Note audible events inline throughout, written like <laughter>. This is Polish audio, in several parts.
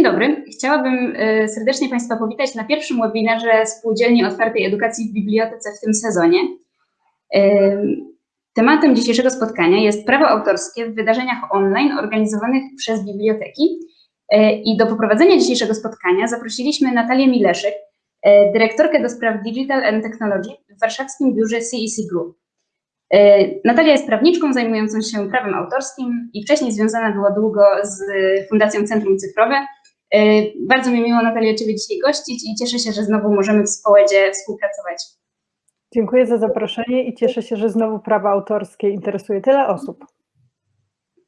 Dzień dobry. Chciałabym e, serdecznie Państwa powitać na pierwszym webinarze Spółdzielni Otwartej Edukacji w Bibliotece w tym sezonie. E, tematem dzisiejszego spotkania jest prawo autorskie w wydarzeniach online organizowanych przez biblioteki. E, I do poprowadzenia dzisiejszego spotkania zaprosiliśmy Natalię Mileszek, dyrektorkę do spraw Digital and Technology w warszawskim biurze CEC Group. Natalia jest prawniczką zajmującą się prawem autorskim i wcześniej związana była długo z Fundacją Centrum Cyfrowe, E, bardzo mi miło, Natalia, Ciebie dzisiaj gościć i cieszę się, że znowu możemy w Społedzie współpracować. Dziękuję za zaproszenie i cieszę się, że znowu prawa autorskie interesuje tyle osób.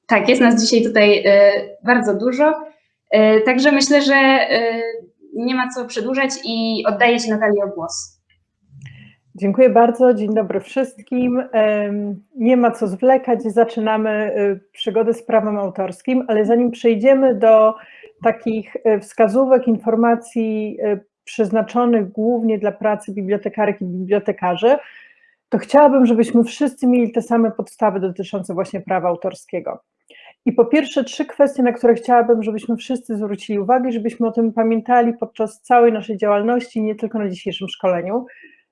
Tak, jest nas dzisiaj tutaj e, bardzo dużo, e, także myślę, że nie ma co przedłużać i oddaję Ci Natalii głos. Dziękuję bardzo, dzień dobry wszystkim. Nie ma co zwlekać, zaczynamy przygodę z prawem autorskim, ale zanim przejdziemy do takich e, wskazówek, informacji e, przeznaczonych głównie dla pracy bibliotekarek i bibliotekarzy, to chciałabym, żebyśmy wszyscy mieli te same podstawy dotyczące właśnie prawa autorskiego. I po pierwsze trzy kwestie, na które chciałabym, żebyśmy wszyscy zwrócili uwagę, żebyśmy o tym pamiętali podczas całej naszej działalności, nie tylko na dzisiejszym szkoleniu.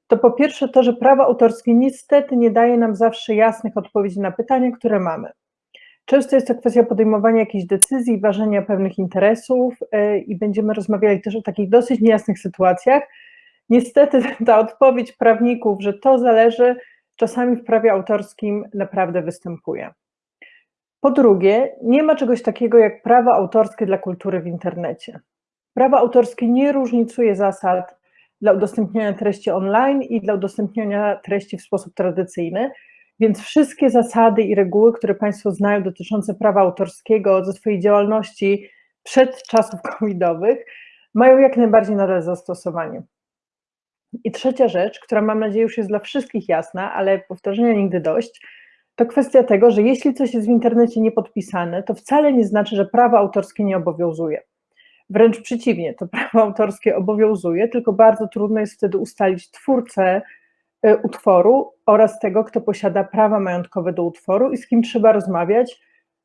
To po pierwsze to, że prawo autorskie niestety nie daje nam zawsze jasnych odpowiedzi na pytania, które mamy. Często jest to kwestia podejmowania jakichś decyzji, ważenia pewnych interesów e, i będziemy rozmawiali też o takich dosyć niejasnych sytuacjach. Niestety <laughs> ta odpowiedź prawników, że to zależy, czasami w prawie autorskim naprawdę występuje. Po drugie, nie ma czegoś takiego jak prawo autorskie dla kultury w internecie. Prawo autorskie nie różnicuje zasad dla udostępniania treści online i dla udostępniania treści w sposób tradycyjny, więc wszystkie zasady i reguły, które Państwo znają dotyczące prawa autorskiego ze swojej działalności przed czasów <laughs> covidowych, mają jak najbardziej nadal zastosowanie. I trzecia rzecz, która mam nadzieję już jest dla wszystkich jasna, ale powtarzania nigdy dość, to kwestia tego, że jeśli coś jest w internecie niepodpisane, to wcale nie znaczy, że prawo autorskie nie obowiązuje. Wręcz przeciwnie, to prawo autorskie obowiązuje, tylko bardzo trudno jest wtedy ustalić twórcę utworu oraz tego, kto posiada prawa majątkowe do utworu i z kim trzeba rozmawiać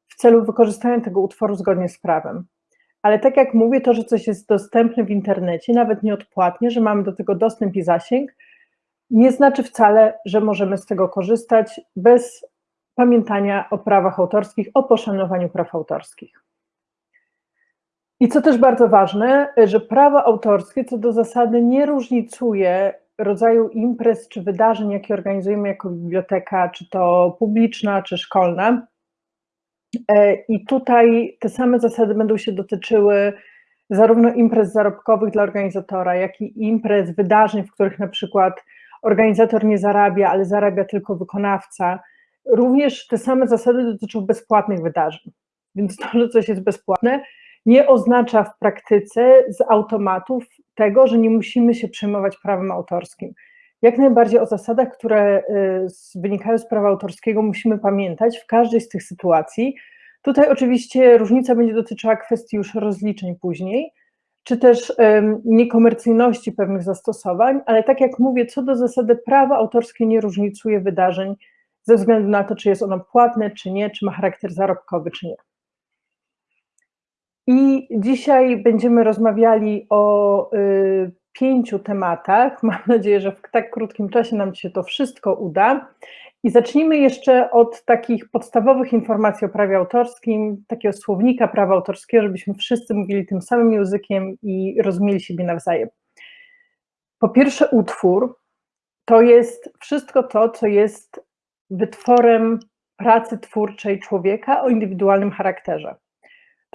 w celu wykorzystania tego utworu zgodnie z prawem. Ale tak jak mówię, to, że coś jest dostępne w internecie, nawet nieodpłatnie, że mamy do tego dostęp i zasięg, nie znaczy wcale, że możemy z tego korzystać bez pamiętania o prawach autorskich, o poszanowaniu praw autorskich. I co też bardzo ważne, że prawo autorskie co do zasady nie różnicuje rodzaju imprez czy wydarzeń, jakie organizujemy jako biblioteka, czy to publiczna, czy szkolna. E, I tutaj te same zasady będą się dotyczyły zarówno imprez zarobkowych dla organizatora, jak i imprez, wydarzeń, w których na przykład organizator nie zarabia, ale zarabia tylko wykonawca. Również te same zasady dotyczą bezpłatnych wydarzeń. Więc to, że coś jest bezpłatne, nie oznacza w praktyce z automatów tego, że nie musimy się przejmować prawem autorskim. Jak najbardziej o zasadach, które y, wynikają z prawa autorskiego, musimy pamiętać w każdej z tych sytuacji. Tutaj oczywiście różnica będzie dotyczyła kwestii już rozliczeń później, czy też niekomercyjności pewnych zastosowań, ale tak jak mówię, co do zasady prawo autorskie nie różnicuje wydarzeń ze względu na to, czy jest ono płatne, czy nie, czy ma charakter zarobkowy, czy nie. I dzisiaj będziemy rozmawiali o y, pięciu tematach. <laughs> Mam nadzieję, że w tak krótkim czasie nam się to wszystko uda. I zacznijmy jeszcze od takich podstawowych informacji o prawie autorskim, takiego słownika prawa autorskiego, żebyśmy wszyscy mówili tym samym językiem i rozumieli siebie nawzajem. Po pierwsze, utwór to jest wszystko to, co jest wytworem pracy twórczej człowieka o indywidualnym charakterze.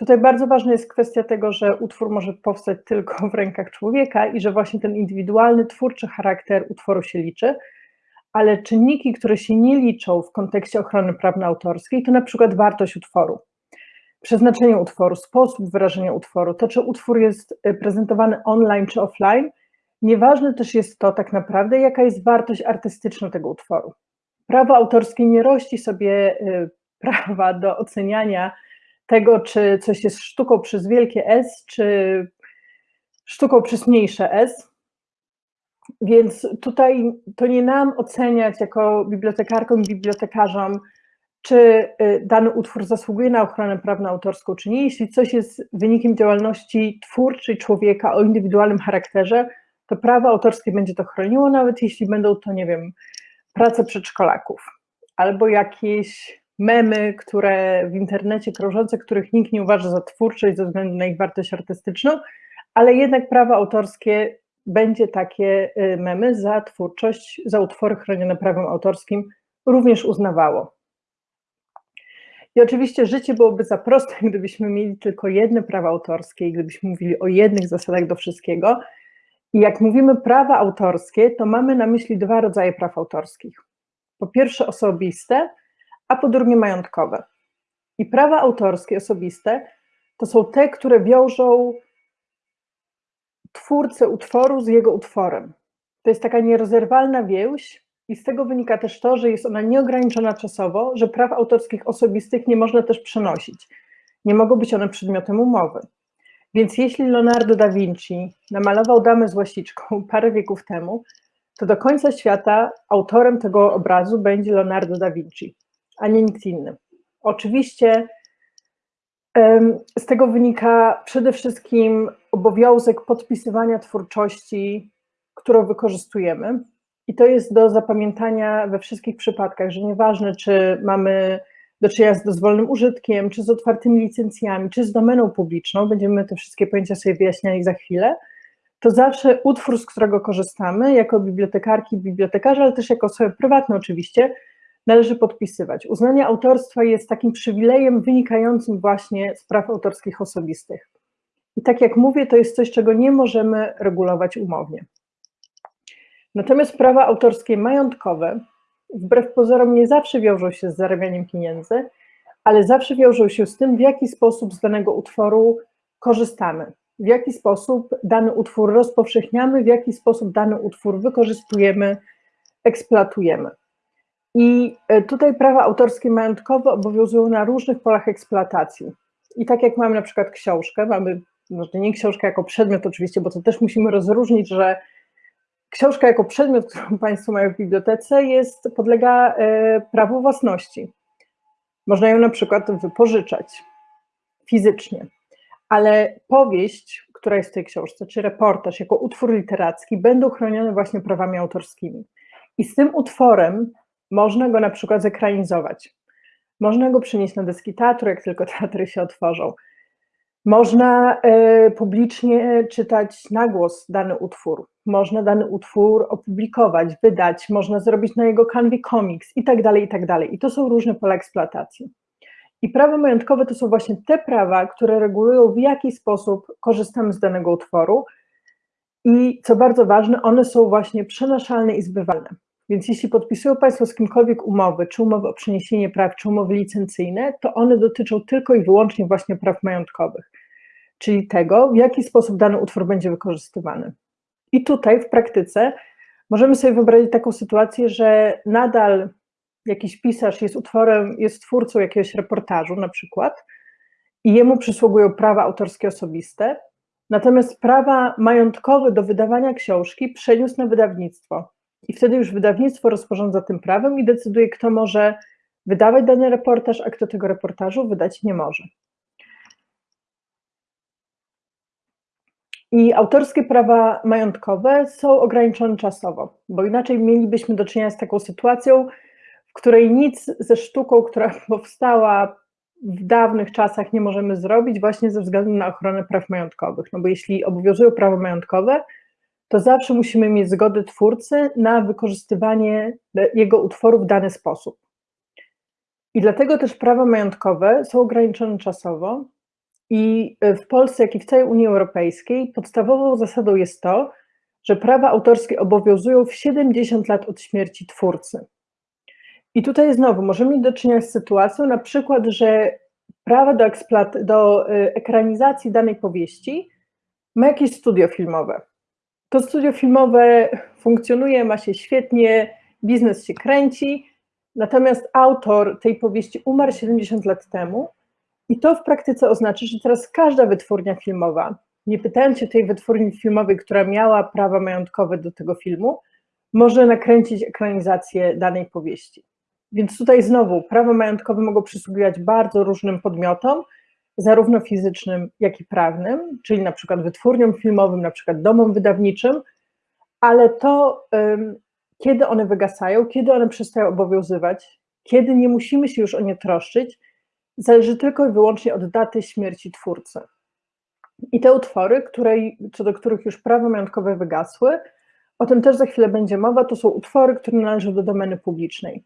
Tutaj bardzo ważna jest kwestia tego, że utwór może powstać tylko w rękach człowieka i że właśnie ten indywidualny, twórczy charakter utworu się liczy, ale czynniki, które się nie liczą w kontekście ochrony prawnej autorskiej, to na przykład wartość utworu, przeznaczenie utworu, sposób wyrażenia utworu, to czy utwór jest y, prezentowany online czy offline, nieważne też jest to tak naprawdę, jaka jest wartość artystyczna tego utworu. Prawo autorskie nie rości sobie y, prawa do oceniania tego, czy coś jest sztuką przez wielkie S, czy sztuką przez mniejsze S. Więc tutaj to nie nam oceniać jako bibliotekarkom i bibliotekarzom czy y, dany utwór zasługuje na ochronę prawną autorską, czy nie. Jeśli coś jest wynikiem działalności twórczej człowieka o indywidualnym charakterze, to prawo autorskie będzie to chroniło, nawet jeśli będą to, nie wiem, prace przedszkolaków albo jakieś memy, które w internecie krążące, których nikt nie uważa za twórcze ze względu na ich wartość artystyczną, ale jednak prawo autorskie będzie takie y, memy za twórczość, za utwory chronione prawem autorskim również uznawało. I oczywiście życie byłoby za proste, <laughs> gdybyśmy mieli tylko jedne prawa autorskie i gdybyśmy mówili o jednych zasadach do wszystkiego. I jak mówimy prawa autorskie, to mamy na myśli dwa rodzaje praw autorskich. Po pierwsze osobiste, a po drugie majątkowe. I prawa autorskie osobiste to są te, które wiążą twórcę utworu z jego utworem. To jest taka nierozerwalna więź i z tego wynika też to, że jest ona nieograniczona czasowo, że praw autorskich osobistych nie można też przenosić. Nie mogą być one przedmiotem umowy. Więc jeśli Leonardo da Vinci namalował damę z łasiczką <laughs> parę wieków temu, to do końca świata autorem tego obrazu będzie Leonardo da Vinci, a nie nikt inny. Oczywiście z tego wynika przede wszystkim obowiązek podpisywania twórczości, którą wykorzystujemy. I to jest do zapamiętania we wszystkich przypadkach, że nieważne, czy mamy do czynienia z dozwolonym użytkiem, czy z otwartymi licencjami, czy z domeną publiczną, będziemy te wszystkie pojęcia sobie wyjaśniali za chwilę, to zawsze utwór, z którego korzystamy, jako bibliotekarki, bibliotekarze, ale też jako osoby prywatne oczywiście, należy podpisywać. Uznanie autorstwa jest takim przywilejem wynikającym właśnie z praw autorskich osobistych. I tak jak mówię, to jest coś, czego nie możemy regulować umownie. Natomiast prawa autorskie majątkowe, wbrew pozorom, nie zawsze wiążą się z zarabianiem pieniędzy, ale zawsze wiążą się z tym, w jaki sposób z danego utworu korzystamy, w jaki sposób dany utwór rozpowszechniamy, w jaki sposób dany utwór wykorzystujemy, eksploatujemy. I e, tutaj prawa autorskie majątkowe obowiązują na różnych polach eksploatacji. I tak jak mamy na przykład książkę, mamy, może nie książkę jako przedmiot oczywiście, bo to też musimy rozróżnić, że książka jako przedmiot, którą <laughs> Państwo mają w bibliotece, jest, podlega e, prawu własności. Można ją na przykład wypożyczać fizycznie, ale powieść, która jest w tej książce, czy reportaż jako utwór literacki będą chronione właśnie prawami autorskimi. I z tym utworem można go na przykład zekranizować. Można go przynieść na deski teatru, jak tylko <laughs> teatry się otworzą. Można e, publicznie czytać na głos dany utwór, można dany utwór opublikować, wydać, można zrobić na jego kanwie komiks i tak dalej, i tak dalej. I to są różne pola eksploatacji. I prawa majątkowe to są właśnie te prawa, które regulują, w jaki sposób korzystamy z danego utworu. I co bardzo ważne, one są właśnie przenaszalne i zbywalne. Więc jeśli podpisują Państwo z kimkolwiek umowy, czy umowy o przeniesienie praw, czy umowy licencyjne, to one dotyczą tylko i wyłącznie właśnie praw majątkowych, czyli tego, w jaki sposób dany utwór będzie wykorzystywany. I tutaj w praktyce możemy sobie wyobrazić taką sytuację, że nadal jakiś pisarz jest utworem, jest twórcą jakiegoś reportażu na przykład i jemu przysługują prawa autorskie osobiste, natomiast prawa majątkowe do wydawania książki przeniósł na wydawnictwo i wtedy już wydawnictwo rozporządza tym prawem i decyduje, kto może wydawać dany reportaż, a kto tego reportażu wydać nie może. I autorskie prawa majątkowe są ograniczone czasowo, bo inaczej mielibyśmy do czynienia z taką sytuacją, w której nic ze sztuką, która <laughs> powstała w dawnych czasach, nie możemy zrobić właśnie ze względu na ochronę praw majątkowych. No bo jeśli obowiązują prawa majątkowe, to zawsze musimy mieć zgodę twórcy na wykorzystywanie jego utworu w dany sposób. I dlatego też prawa majątkowe są ograniczone czasowo i w Polsce, jak i w całej Unii Europejskiej podstawową zasadą jest to, że prawa autorskie obowiązują w 70 lat od śmierci twórcy. I tutaj znowu możemy mieć do czynienia z sytuacją, na przykład, że prawa do, do y, ekranizacji danej powieści ma jakieś studio filmowe. To studio filmowe funkcjonuje, ma się świetnie, biznes się kręci, natomiast autor tej powieści umarł 70 lat temu i to w praktyce oznacza, że teraz każda wytwórnia filmowa, nie pytając się tej wytwórni filmowej, która miała prawa majątkowe do tego filmu, może nakręcić ekranizację danej powieści. Więc tutaj znowu prawa majątkowe mogą przysługiwać bardzo różnym podmiotom, zarówno fizycznym, jak i prawnym, czyli na przykład wytwórniom filmowym, na przykład domom wydawniczym, ale to, kiedy one wygasają, kiedy one przestają obowiązywać, kiedy nie musimy się już o nie troszczyć, zależy tylko i wyłącznie od daty śmierci twórcy. I te utwory, której, co do których już prawa majątkowe wygasły, o tym też za chwilę będzie mowa, to są utwory, które należą do domeny publicznej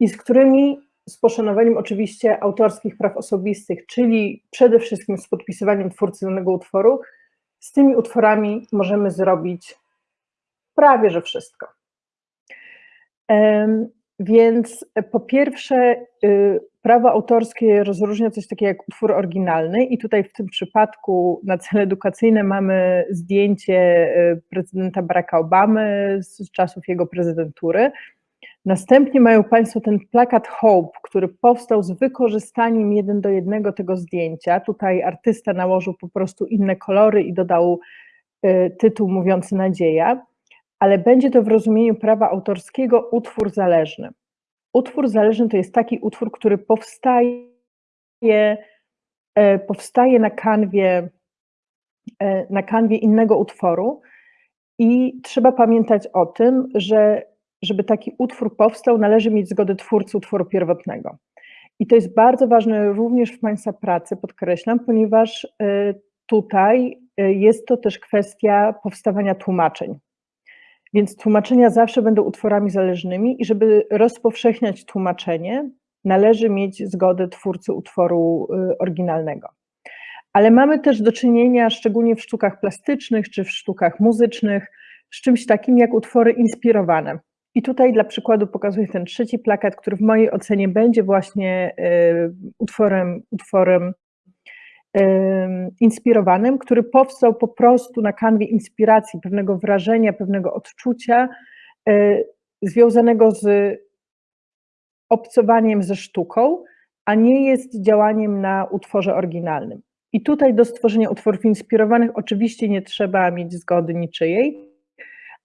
i z którymi z poszanowaniem oczywiście autorskich praw osobistych, czyli przede wszystkim z podpisywaniem twórcy danego utworu, z tymi utworami możemy zrobić prawie że wszystko. Więc po pierwsze, y, prawo autorskie rozróżnia coś takiego jak utwór oryginalny, i tutaj w tym przypadku na cele edukacyjne mamy zdjęcie y, prezydenta Baracka Obamy z czasów jego prezydentury. Następnie mają Państwo ten plakat Hope, który powstał z wykorzystaniem jeden do jednego tego zdjęcia. Tutaj artysta nałożył po prostu inne kolory i dodał y, tytuł mówiący nadzieja ale będzie to w rozumieniu prawa autorskiego utwór zależny. Utwór zależny to jest taki utwór, który powstaje, e, powstaje na kanwie, e, na kanwie innego utworu i trzeba pamiętać o tym, że żeby taki utwór powstał, należy mieć zgodę twórcy utworu pierwotnego. I to jest bardzo ważne również w Państwa pracy, podkreślam, ponieważ e, tutaj jest to też kwestia powstawania tłumaczeń. Więc tłumaczenia zawsze będą utworami zależnymi i żeby rozpowszechniać tłumaczenie, należy mieć zgodę twórcy utworu y, oryginalnego. Ale mamy też do czynienia, szczególnie w sztukach plastycznych czy w sztukach muzycznych, z czymś takim jak utwory inspirowane. I tutaj dla przykładu pokazuję ten trzeci plakat, który w mojej ocenie będzie właśnie y, utworem, utworem inspirowanym, który powstał po prostu na kanwie inspiracji, pewnego wrażenia, pewnego odczucia e, związanego z obcowaniem ze sztuką, a nie jest działaniem na utworze oryginalnym. I tutaj do stworzenia utworów inspirowanych oczywiście nie trzeba mieć zgody niczyjej,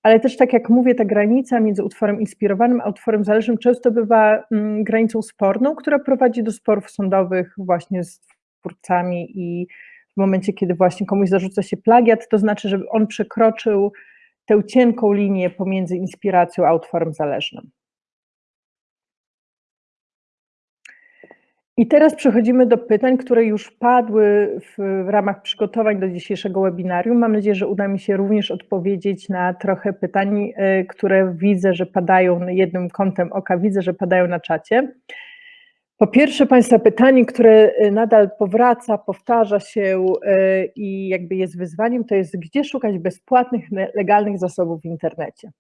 ale też tak jak mówię, ta granica między utworem inspirowanym a utworem zależnym często bywa mm, granicą sporną, która prowadzi do sporów sądowych właśnie z twórcami i w momencie, kiedy właśnie komuś zarzuca się plagiat, to znaczy, że on przekroczył tę cienką linię pomiędzy inspiracją a utworem zależnym. I teraz przechodzimy do pytań, które już padły w, w, ramach przygotowań do dzisiejszego webinarium. Mam nadzieję, że uda mi się również odpowiedzieć na trochę pytań, y, które widzę, że padają jednym kątem oka, widzę, że padają na czacie. Po pierwsze, Państwa pytanie, które y, nadal powraca, powtarza się y, i jakby jest wyzwaniem, to jest gdzie szukać bezpłatnych, legalnych zasobów w internecie.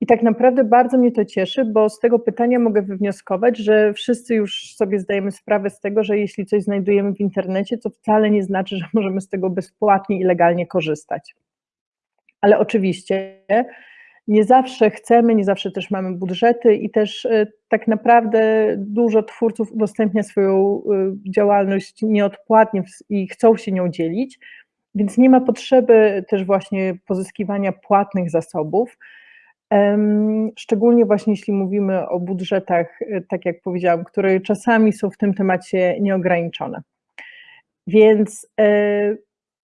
I tak naprawdę bardzo mnie to cieszy, bo z tego pytania mogę wywnioskować, że wszyscy już sobie zdajemy sprawę z tego, że jeśli coś znajdujemy w internecie, to wcale nie znaczy, że możemy z tego bezpłatnie i legalnie korzystać. Ale oczywiście nie zawsze chcemy, nie zawsze też mamy budżety i też e, tak naprawdę dużo twórców udostępnia swoją e, działalność nieodpłatnie i chcą się nią dzielić, więc nie ma potrzeby też właśnie pozyskiwania płatnych zasobów. Szczególnie właśnie jeśli mówimy o budżetach, e, tak jak powiedziałam, które czasami są w tym temacie nieograniczone. Więc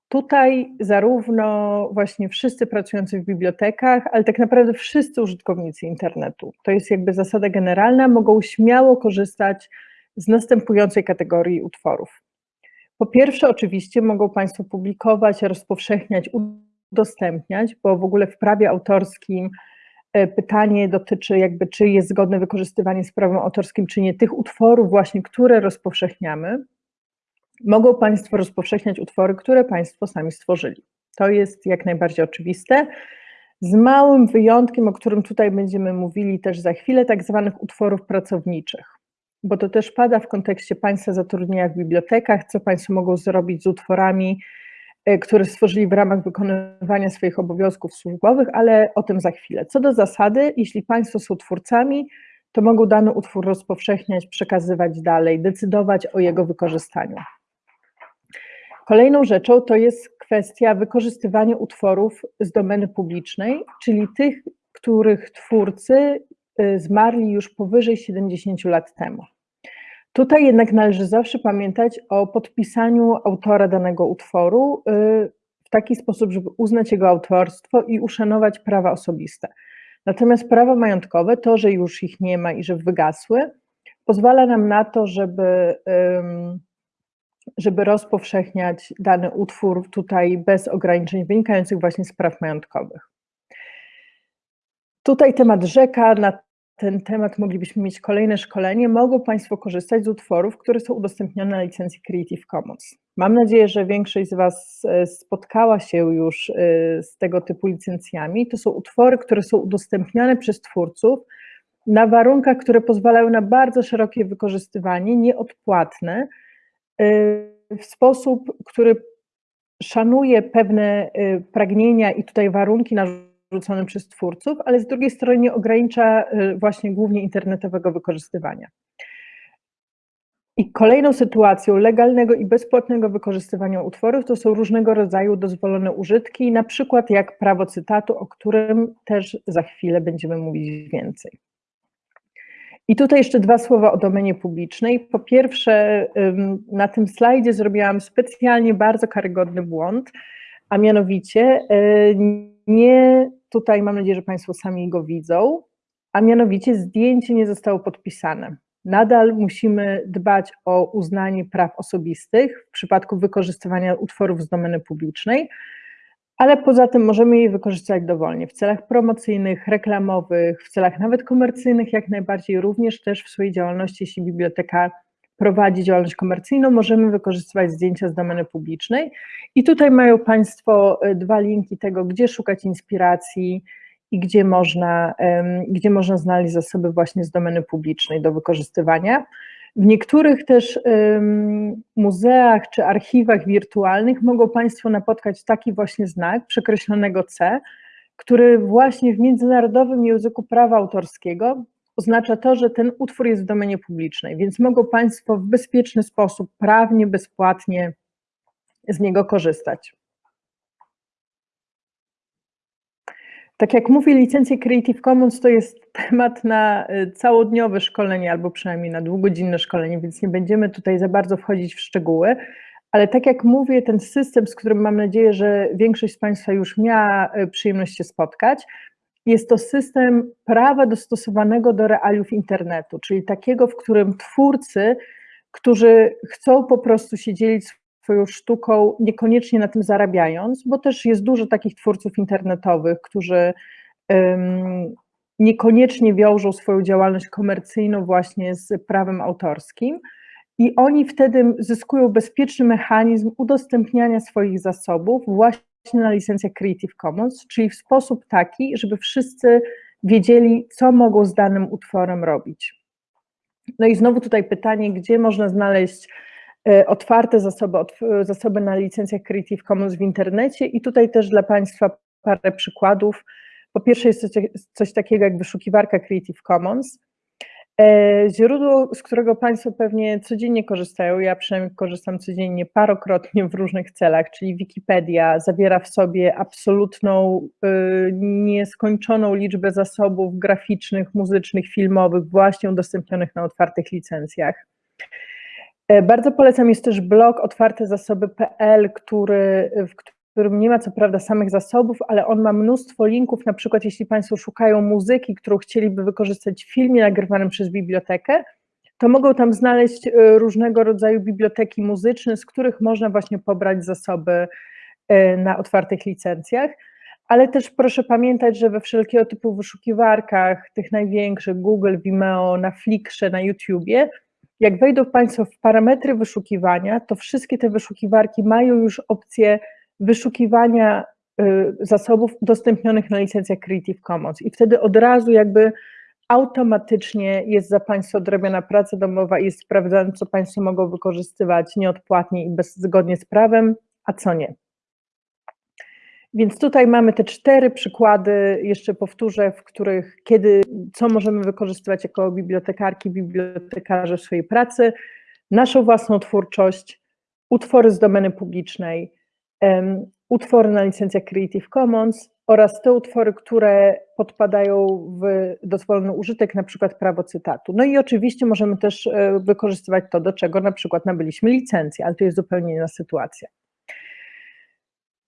Tutaj zarówno właśnie wszyscy pracujący w bibliotekach, ale tak naprawdę wszyscy użytkownicy internetu, to jest jakby zasada generalna, mogą śmiało korzystać z następującej kategorii utworów. Po pierwsze, oczywiście mogą Państwo publikować, rozpowszechniać, udostępniać, bo w ogóle w prawie autorskim e, pytanie dotyczy jakby, czy jest zgodne wykorzystywanie z prawem autorskim, czy nie tych utworów właśnie, które rozpowszechniamy mogą Państwo rozpowszechniać utwory, które Państwo sami stworzyli. To jest jak najbardziej oczywiste. Z małym wyjątkiem, o którym tutaj będziemy mówili też za chwilę, tak zwanych utworów pracowniczych, bo to też pada w kontekście Państwa zatrudnienia w bibliotekach, co Państwo mogą zrobić z utworami, e, które stworzyli w ramach wykonywania swoich obowiązków służbowych, ale o tym za chwilę. Co do zasady, jeśli Państwo są twórcami, to mogą dany utwór rozpowszechniać, przekazywać dalej, decydować o jego wykorzystaniu. Kolejną rzeczą to jest kwestia wykorzystywania utworów z domeny publicznej, czyli tych, których twórcy y, zmarli już powyżej 70 lat temu. Tutaj jednak należy zawsze pamiętać o podpisaniu autora danego utworu y, w taki sposób, żeby uznać jego autorstwo i uszanować prawa osobiste. Natomiast prawa majątkowe, to, że już ich nie ma i że wygasły, pozwala nam na to, żeby, żeby rozpowszechniać dany utwór tutaj bez ograniczeń wynikających właśnie z praw majątkowych. Tutaj temat rzeka, na ten temat moglibyśmy mieć kolejne szkolenie. Mogą Państwo korzystać z utworów, które są udostępnione na licencji Creative Commons. Mam nadzieję, że większość z Was e, spotkała się już e, z tego typu licencjami. To są utwory, które są udostępniane przez twórców na warunkach, które pozwalają na bardzo szerokie wykorzystywanie, nieodpłatne, e, w sposób, który szanuje pewne pragnienia i tutaj warunki narzucone przez twórców, ale z drugiej strony nie ogranicza właśnie głównie internetowego wykorzystywania. I kolejną sytuacją legalnego i bezpłatnego wykorzystywania utworów to są różnego rodzaju dozwolone użytki, na przykład jak prawo cytatu, o którym też za chwilę będziemy mówić więcej. I tutaj jeszcze dwa słowa o domenie publicznej. Po pierwsze, na tym slajdzie zrobiłam specjalnie bardzo karygodny błąd, a mianowicie y, nie, tutaj mam nadzieję, że Państwo sami go widzą, a mianowicie zdjęcie nie zostało podpisane. Nadal musimy dbać o uznanie praw osobistych w przypadku wykorzystywania utworów z domeny publicznej, ale poza tym możemy je wykorzystać dowolnie w celach promocyjnych, reklamowych, w celach nawet komercyjnych, jak najbardziej, również też w swojej działalności, jeśli biblioteka prowadzi działalność komercyjną, możemy wykorzystywać zdjęcia z domeny publicznej. I tutaj mają Państwo e, dwa linki tego, gdzie szukać inspiracji, i gdzie można, gdzie można znaleźć zasoby właśnie z domeny publicznej do wykorzystywania. W niektórych też muzeach czy archiwach wirtualnych mogą Państwo napotkać taki właśnie znak przekreślonego C, który właśnie w międzynarodowym języku prawa autorskiego oznacza to, że ten utwór jest w domenie publicznej, więc mogą Państwo w bezpieczny sposób, prawnie, bezpłatnie z niego korzystać. Tak jak mówię, licencje Creative Commons to jest temat na y, całodniowe szkolenie, albo przynajmniej na dwugodzinne szkolenie, więc nie będziemy tutaj za bardzo wchodzić w szczegóły, ale tak jak mówię, ten system, z którym mam nadzieję, że większość z Państwa już miała y, przyjemność się spotkać, jest to system prawa dostosowanego do realiów internetu, czyli takiego, w którym twórcy, którzy chcą po prostu się dzielić swoją sztuką, niekoniecznie na tym zarabiając, bo też jest dużo takich twórców internetowych, którzy um, niekoniecznie wiążą swoją działalność komercyjną właśnie z prawem autorskim. I oni wtedy zyskują bezpieczny mechanizm udostępniania swoich zasobów właśnie na licencjach Creative Commons, czyli w sposób taki, żeby wszyscy wiedzieli, co mogą z danym utworem robić. No i znowu tutaj pytanie, gdzie można znaleźć E, otwarte zasoby, zasoby na licencjach Creative Commons w internecie i tutaj też dla Państwa parę przykładów. Po pierwsze jest coś, coś takiego jak wyszukiwarka Creative Commons, e, źródło, z którego Państwo pewnie codziennie korzystają, ja przynajmniej korzystam codziennie parokrotnie w różnych celach, czyli Wikipedia zawiera w sobie absolutną, e, nieskończoną liczbę zasobów graficznych, muzycznych, filmowych, właśnie udostępnionych na otwartych licencjach. E, bardzo polecam jest też blog otwartezasoby.pl, który, w którym nie ma co prawda samych zasobów, ale on ma mnóstwo linków, na przykład jeśli Państwo szukają muzyki, którą chcieliby wykorzystać w filmie nagrywanym przez bibliotekę, to mogą tam znaleźć e, różnego rodzaju biblioteki muzyczne, z których można właśnie pobrać zasoby e, na otwartych licencjach. Ale też proszę pamiętać, że we wszelkiego typu wyszukiwarkach, tych największych, Google, Vimeo, na Flickrze, na YouTubie, jak wejdą Państwo w parametry wyszukiwania, to wszystkie te wyszukiwarki mają już opcję wyszukiwania y, zasobów udostępnionych na licencjach Creative Commons i wtedy od razu jakby automatycznie jest za Państwa odrobiona praca domowa i jest sprawdzane, co Państwo mogą wykorzystywać nieodpłatnie i bez, zgodnie z prawem, a co nie. Więc tutaj mamy te cztery przykłady, jeszcze powtórzę, w których kiedy, co możemy wykorzystywać jako bibliotekarki, bibliotekarze w swojej pracy, naszą własną twórczość, utwory z domeny publicznej, utwory na licencjach Creative Commons oraz te utwory, które podpadają w dozwolony użytek, na przykład prawo cytatu. No i oczywiście możemy też e, wykorzystywać to, do czego na przykład nabyliśmy licencję, ale to jest zupełnie inna sytuacja.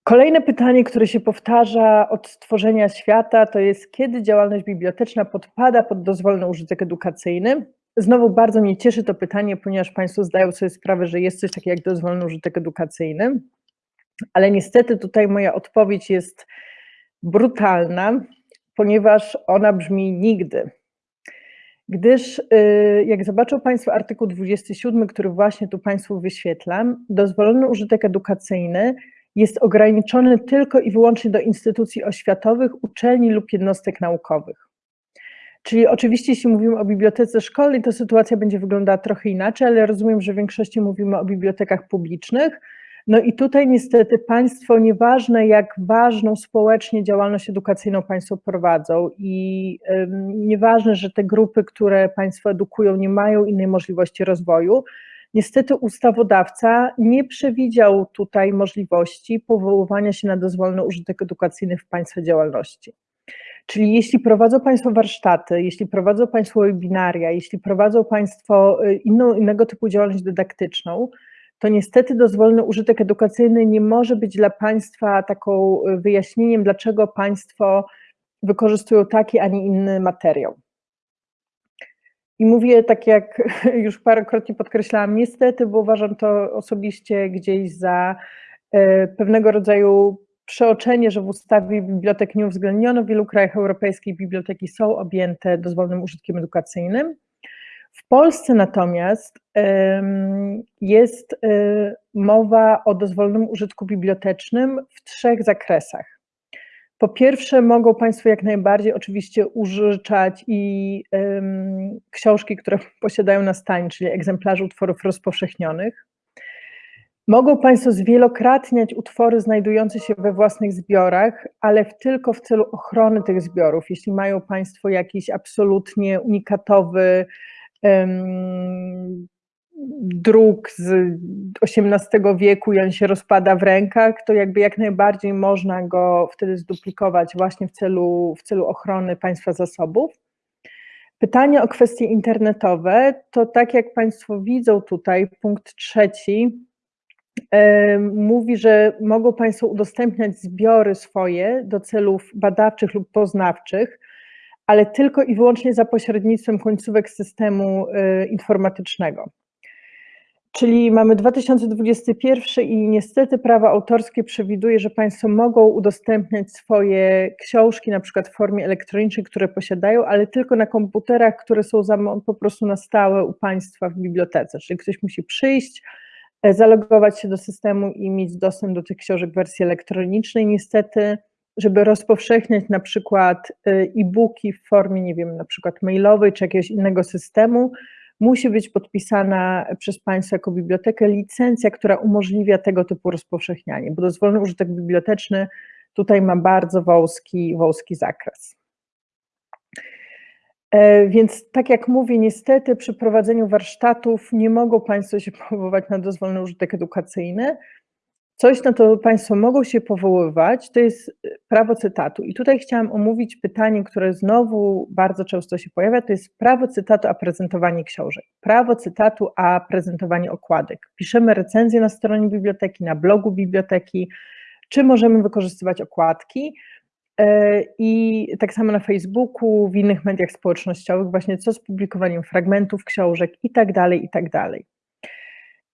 Kolejne pytanie, które się powtarza od stworzenia świata, to jest kiedy działalność biblioteczna podpada pod dozwolony użytek edukacyjny. Znowu bardzo mnie cieszy to pytanie, ponieważ Państwo zdają sobie sprawę, że jest coś takiego jak dozwolony użytek edukacyjny, ale niestety tutaj moja odpowiedź jest brutalna, ponieważ ona brzmi nigdy. Gdyż y, jak zobaczą Państwo artykuł 27, który właśnie tu Państwu wyświetlam, dozwolony użytek edukacyjny jest ograniczony tylko i wyłącznie do instytucji oświatowych, uczelni lub jednostek naukowych. Czyli oczywiście, jeśli mówimy o bibliotece szkolnej, to sytuacja będzie wyglądała trochę inaczej, ale rozumiem, że w większości mówimy o bibliotekach publicznych. No i tutaj niestety państwo, nieważne jak ważną społecznie działalność edukacyjną państwo prowadzą i nieważne, że te grupy, które państwo edukują, nie mają innej możliwości rozwoju, Niestety ustawodawca nie przewidział tutaj możliwości powoływania się na dozwolony użytek edukacyjny w Państwa działalności. Czyli jeśli prowadzą Państwo warsztaty, jeśli prowadzą Państwo webinaria, jeśli prowadzą Państwo y, inną, innego typu działalność dydaktyczną, to niestety dozwolony użytek edukacyjny nie może być dla Państwa taką y, wyjaśnieniem, dlaczego Państwo wykorzystują taki, a nie inny materiał. I mówię tak jak <laughs> już parokrotnie podkreślałam, niestety, bo uważam to osobiście gdzieś za e, pewnego rodzaju przeoczenie, że w ustawie bibliotek nie uwzględniono. W wielu krajach europejskich biblioteki są objęte dozwolonym użytkiem edukacyjnym. W Polsce natomiast jest e, mowa o dozwolonym użytku bibliotecznym w trzech zakresach. Po pierwsze, mogą Państwo jak najbardziej oczywiście użyczać i książki, które <laughs> posiadają na stanie, czyli egzemplarze utworów rozpowszechnionych. Mogą Państwo zwielokrotniać utwory znajdujące się we własnych zbiorach, ale tylko w celu ochrony tych zbiorów. Jeśli mają Państwo jakiś absolutnie unikatowy druk z XVIII wieku i on się rozpada w rękach, to jakby jak najbardziej można go wtedy zduplikować właśnie w celu, w celu ochrony państwa zasobów. Pytanie o kwestie internetowe, to tak jak Państwo widzą tutaj, punkt trzeci, mówi, że mogą Państwo udostępniać zbiory swoje do celów badawczych lub poznawczych, ale tylko i wyłącznie za pośrednictwem końcówek systemu e, informatycznego. Czyli mamy 2021 i niestety prawo autorskie przewiduje, że Państwo mogą udostępniać swoje książki, na przykład w formie elektronicznej, które posiadają, ale tylko na komputerach, które są po prostu na stałe u Państwa w bibliotece. Czyli ktoś musi przyjść, e, zalogować się do systemu i mieć dostęp do tych książek w wersji elektronicznej. Niestety, żeby rozpowszechniać na przykład e, e-booki w formie, nie wiem, na przykład mailowej czy jakiegoś innego systemu, musi być podpisana przez Państwa jako bibliotekę licencja, która umożliwia tego typu rozpowszechnianie, bo dozwolony użytek biblioteczny tutaj ma bardzo wąski, wąski zakres. E, więc tak jak mówię, niestety przy prowadzeniu warsztatów nie mogą Państwo się <laughs> powoływać na dozwolony użytek edukacyjny, Coś, na to Państwo mogą się powoływać, to jest y, prawo cytatu. I tutaj chciałam omówić pytanie, które znowu bardzo często się pojawia, to jest prawo cytatu, a prezentowanie książek. Prawo cytatu, a prezentowanie okładek. Piszemy recenzję na stronie biblioteki, na blogu biblioteki, czy możemy wykorzystywać okładki. E, I tak samo na Facebooku, w innych mediach społecznościowych, właśnie co z publikowaniem fragmentów książek i tak dalej, i tak dalej.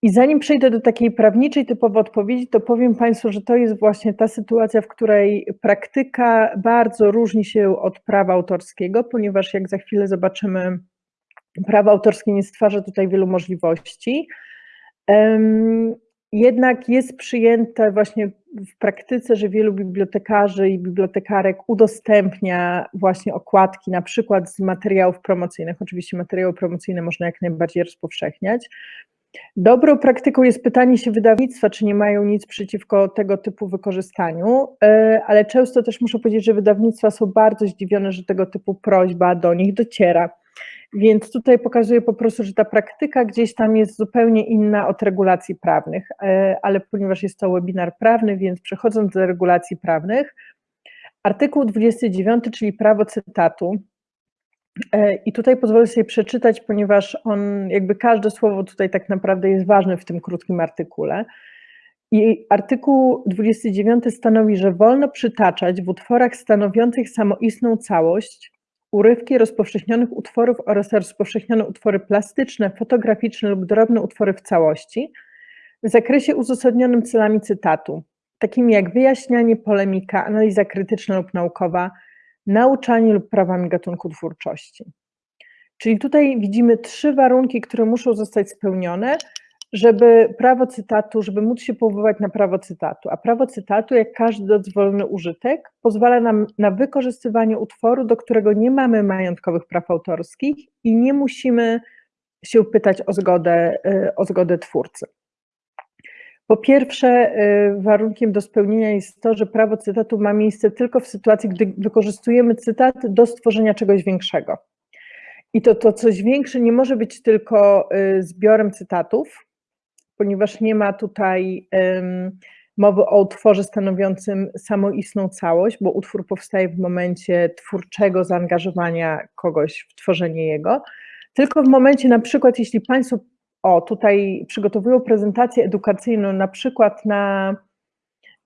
I zanim przejdę do takiej prawniczej typowo odpowiedzi, to powiem Państwu, że to jest właśnie ta sytuacja, w której praktyka bardzo różni się od prawa autorskiego, ponieważ jak za chwilę zobaczymy, prawo autorskie nie stwarza tutaj wielu możliwości. Jednak jest przyjęte właśnie w praktyce, że wielu bibliotekarzy i bibliotekarek udostępnia właśnie okładki, na przykład z materiałów promocyjnych. Oczywiście materiały promocyjne można jak najbardziej rozpowszechniać. Dobrą praktyką jest pytanie się wydawnictwa, czy nie mają nic przeciwko tego typu wykorzystaniu, e, ale często też muszę powiedzieć, że wydawnictwa są bardzo zdziwione, że tego typu prośba do nich dociera. Więc tutaj pokazuję po prostu, że ta praktyka gdzieś tam jest zupełnie inna od regulacji prawnych, e, ale ponieważ jest to webinar prawny, więc przechodząc do regulacji prawnych, Artykuł 29, czyli prawo cytatu. E, I tutaj pozwolę sobie przeczytać, ponieważ on, jakby każde słowo tutaj tak naprawdę jest ważne w tym krótkim artykule. I artykuł 29 stanowi, że wolno przytaczać w utworach stanowiących samoistną całość urywki rozpowszechnionych utworów oraz rozpowszechnione utwory plastyczne, fotograficzne lub drobne utwory w całości w zakresie uzasadnionym celami cytatu, takimi jak wyjaśnianie, polemika, analiza krytyczna lub naukowa, nauczanie lub prawami gatunku twórczości. Czyli tutaj widzimy trzy warunki, które muszą zostać spełnione, żeby prawo cytatu, żeby móc się powoływać na prawo cytatu. A prawo cytatu, jak każdy dozwolony użytek, pozwala nam na wykorzystywanie utworu, do którego nie mamy majątkowych praw autorskich i nie musimy się pytać o zgodę, y, o zgodę twórcy. Po pierwsze, y, warunkiem do spełnienia jest to, że prawo cytatu ma miejsce tylko w sytuacji, gdy wykorzystujemy cytat do stworzenia czegoś większego. I to, to coś większe nie może być tylko y, zbiorem cytatów, ponieważ nie ma tutaj mowy o utworze stanowiącym samoistną całość, bo utwór powstaje w momencie twórczego zaangażowania kogoś w tworzenie jego, tylko w momencie na przykład, jeśli Państwo o, tutaj przygotowują prezentację edukacyjną na przykład na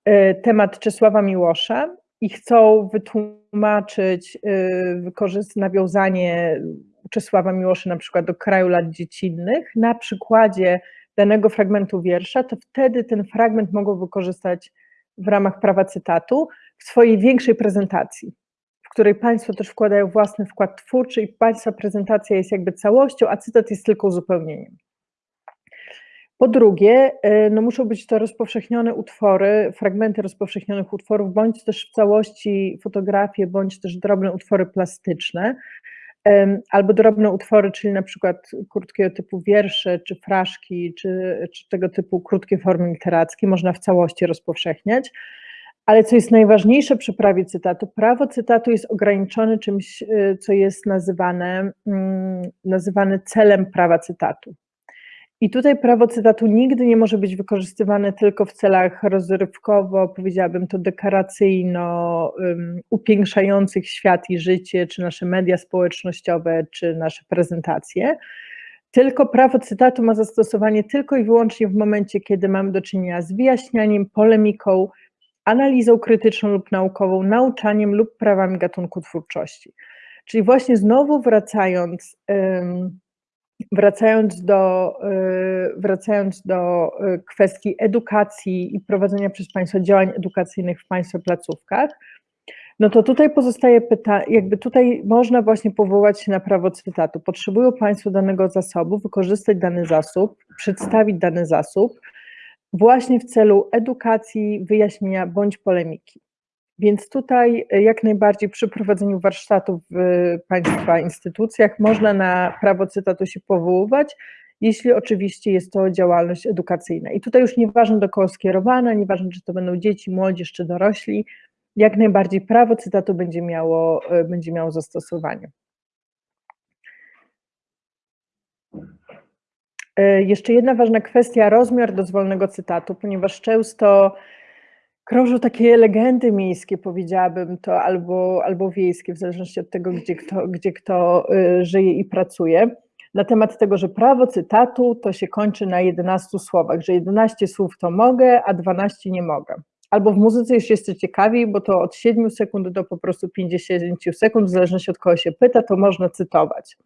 y, temat Czesława Miłosza i chcą wytłumaczyć y, nawiązanie Czesława Miłosza na przykład do kraju lat dziecinnych na przykładzie danego fragmentu wiersza, to wtedy ten fragment mogą wykorzystać w ramach prawa cytatu w swojej większej prezentacji, w której Państwo też wkładają własny wkład twórczy i Państwa prezentacja jest jakby całością, a cytat jest tylko uzupełnieniem. Po drugie, y, no muszą być to rozpowszechnione utwory, fragmenty rozpowszechnionych utworów, bądź też w całości fotografie, bądź też drobne utwory plastyczne, albo drobne utwory, czyli na przykład krótkiego typu wiersze, czy fraszki, czy, czy tego typu krótkie formy literackie, można w całości rozpowszechniać. Ale co jest najważniejsze przy prawie cytatu, prawo cytatu jest ograniczone czymś, y, co jest nazywane, mm, nazywane celem prawa cytatu. I tutaj prawo cytatu nigdy nie może być wykorzystywane tylko w celach rozrywkowo, powiedziałabym to dekoracyjno, um, upiększających świat i życie, czy nasze media społecznościowe, czy nasze prezentacje. Tylko prawo cytatu ma zastosowanie tylko i wyłącznie w momencie, kiedy mamy do czynienia z wyjaśnianiem, polemiką, analizą krytyczną lub naukową, nauczaniem lub prawami gatunku twórczości. Czyli właśnie znowu wracając, um, Wracając do, y, wracając do y, kwestii edukacji i prowadzenia przez Państwa działań edukacyjnych w Państwa placówkach, no to tutaj pozostaje pytanie, jakby tutaj można właśnie powołać się na prawo cytatu. Potrzebują Państwo danego zasobu, wykorzystać dany zasób, przedstawić dany zasób właśnie w celu edukacji, wyjaśnienia bądź polemiki. Więc tutaj e, jak najbardziej przy prowadzeniu warsztatów w Państwa instytucjach można na prawo cytatu się powoływać, jeśli oczywiście jest to działalność edukacyjna. I tutaj już nieważne do kogo skierowana, nieważne czy to będą dzieci, młodzież czy dorośli, jak najbardziej prawo cytatu będzie miało, e, będzie miało zastosowanie. E, jeszcze jedna ważna kwestia, rozmiar dozwolnego cytatu, ponieważ często krążą takie legendy miejskie, powiedziałabym to, albo, albo wiejskie, w zależności od tego, gdzie kto, gdzie kto y, żyje i pracuje, na temat tego, że prawo cytatu to się kończy na 11 słowach, że 11 słów to mogę, a 12 nie mogę. Albo w muzyce już jest ciekawiej, bo to od 7 sekund do po prostu 50 sekund, w zależności od kogo się pyta, to można cytować.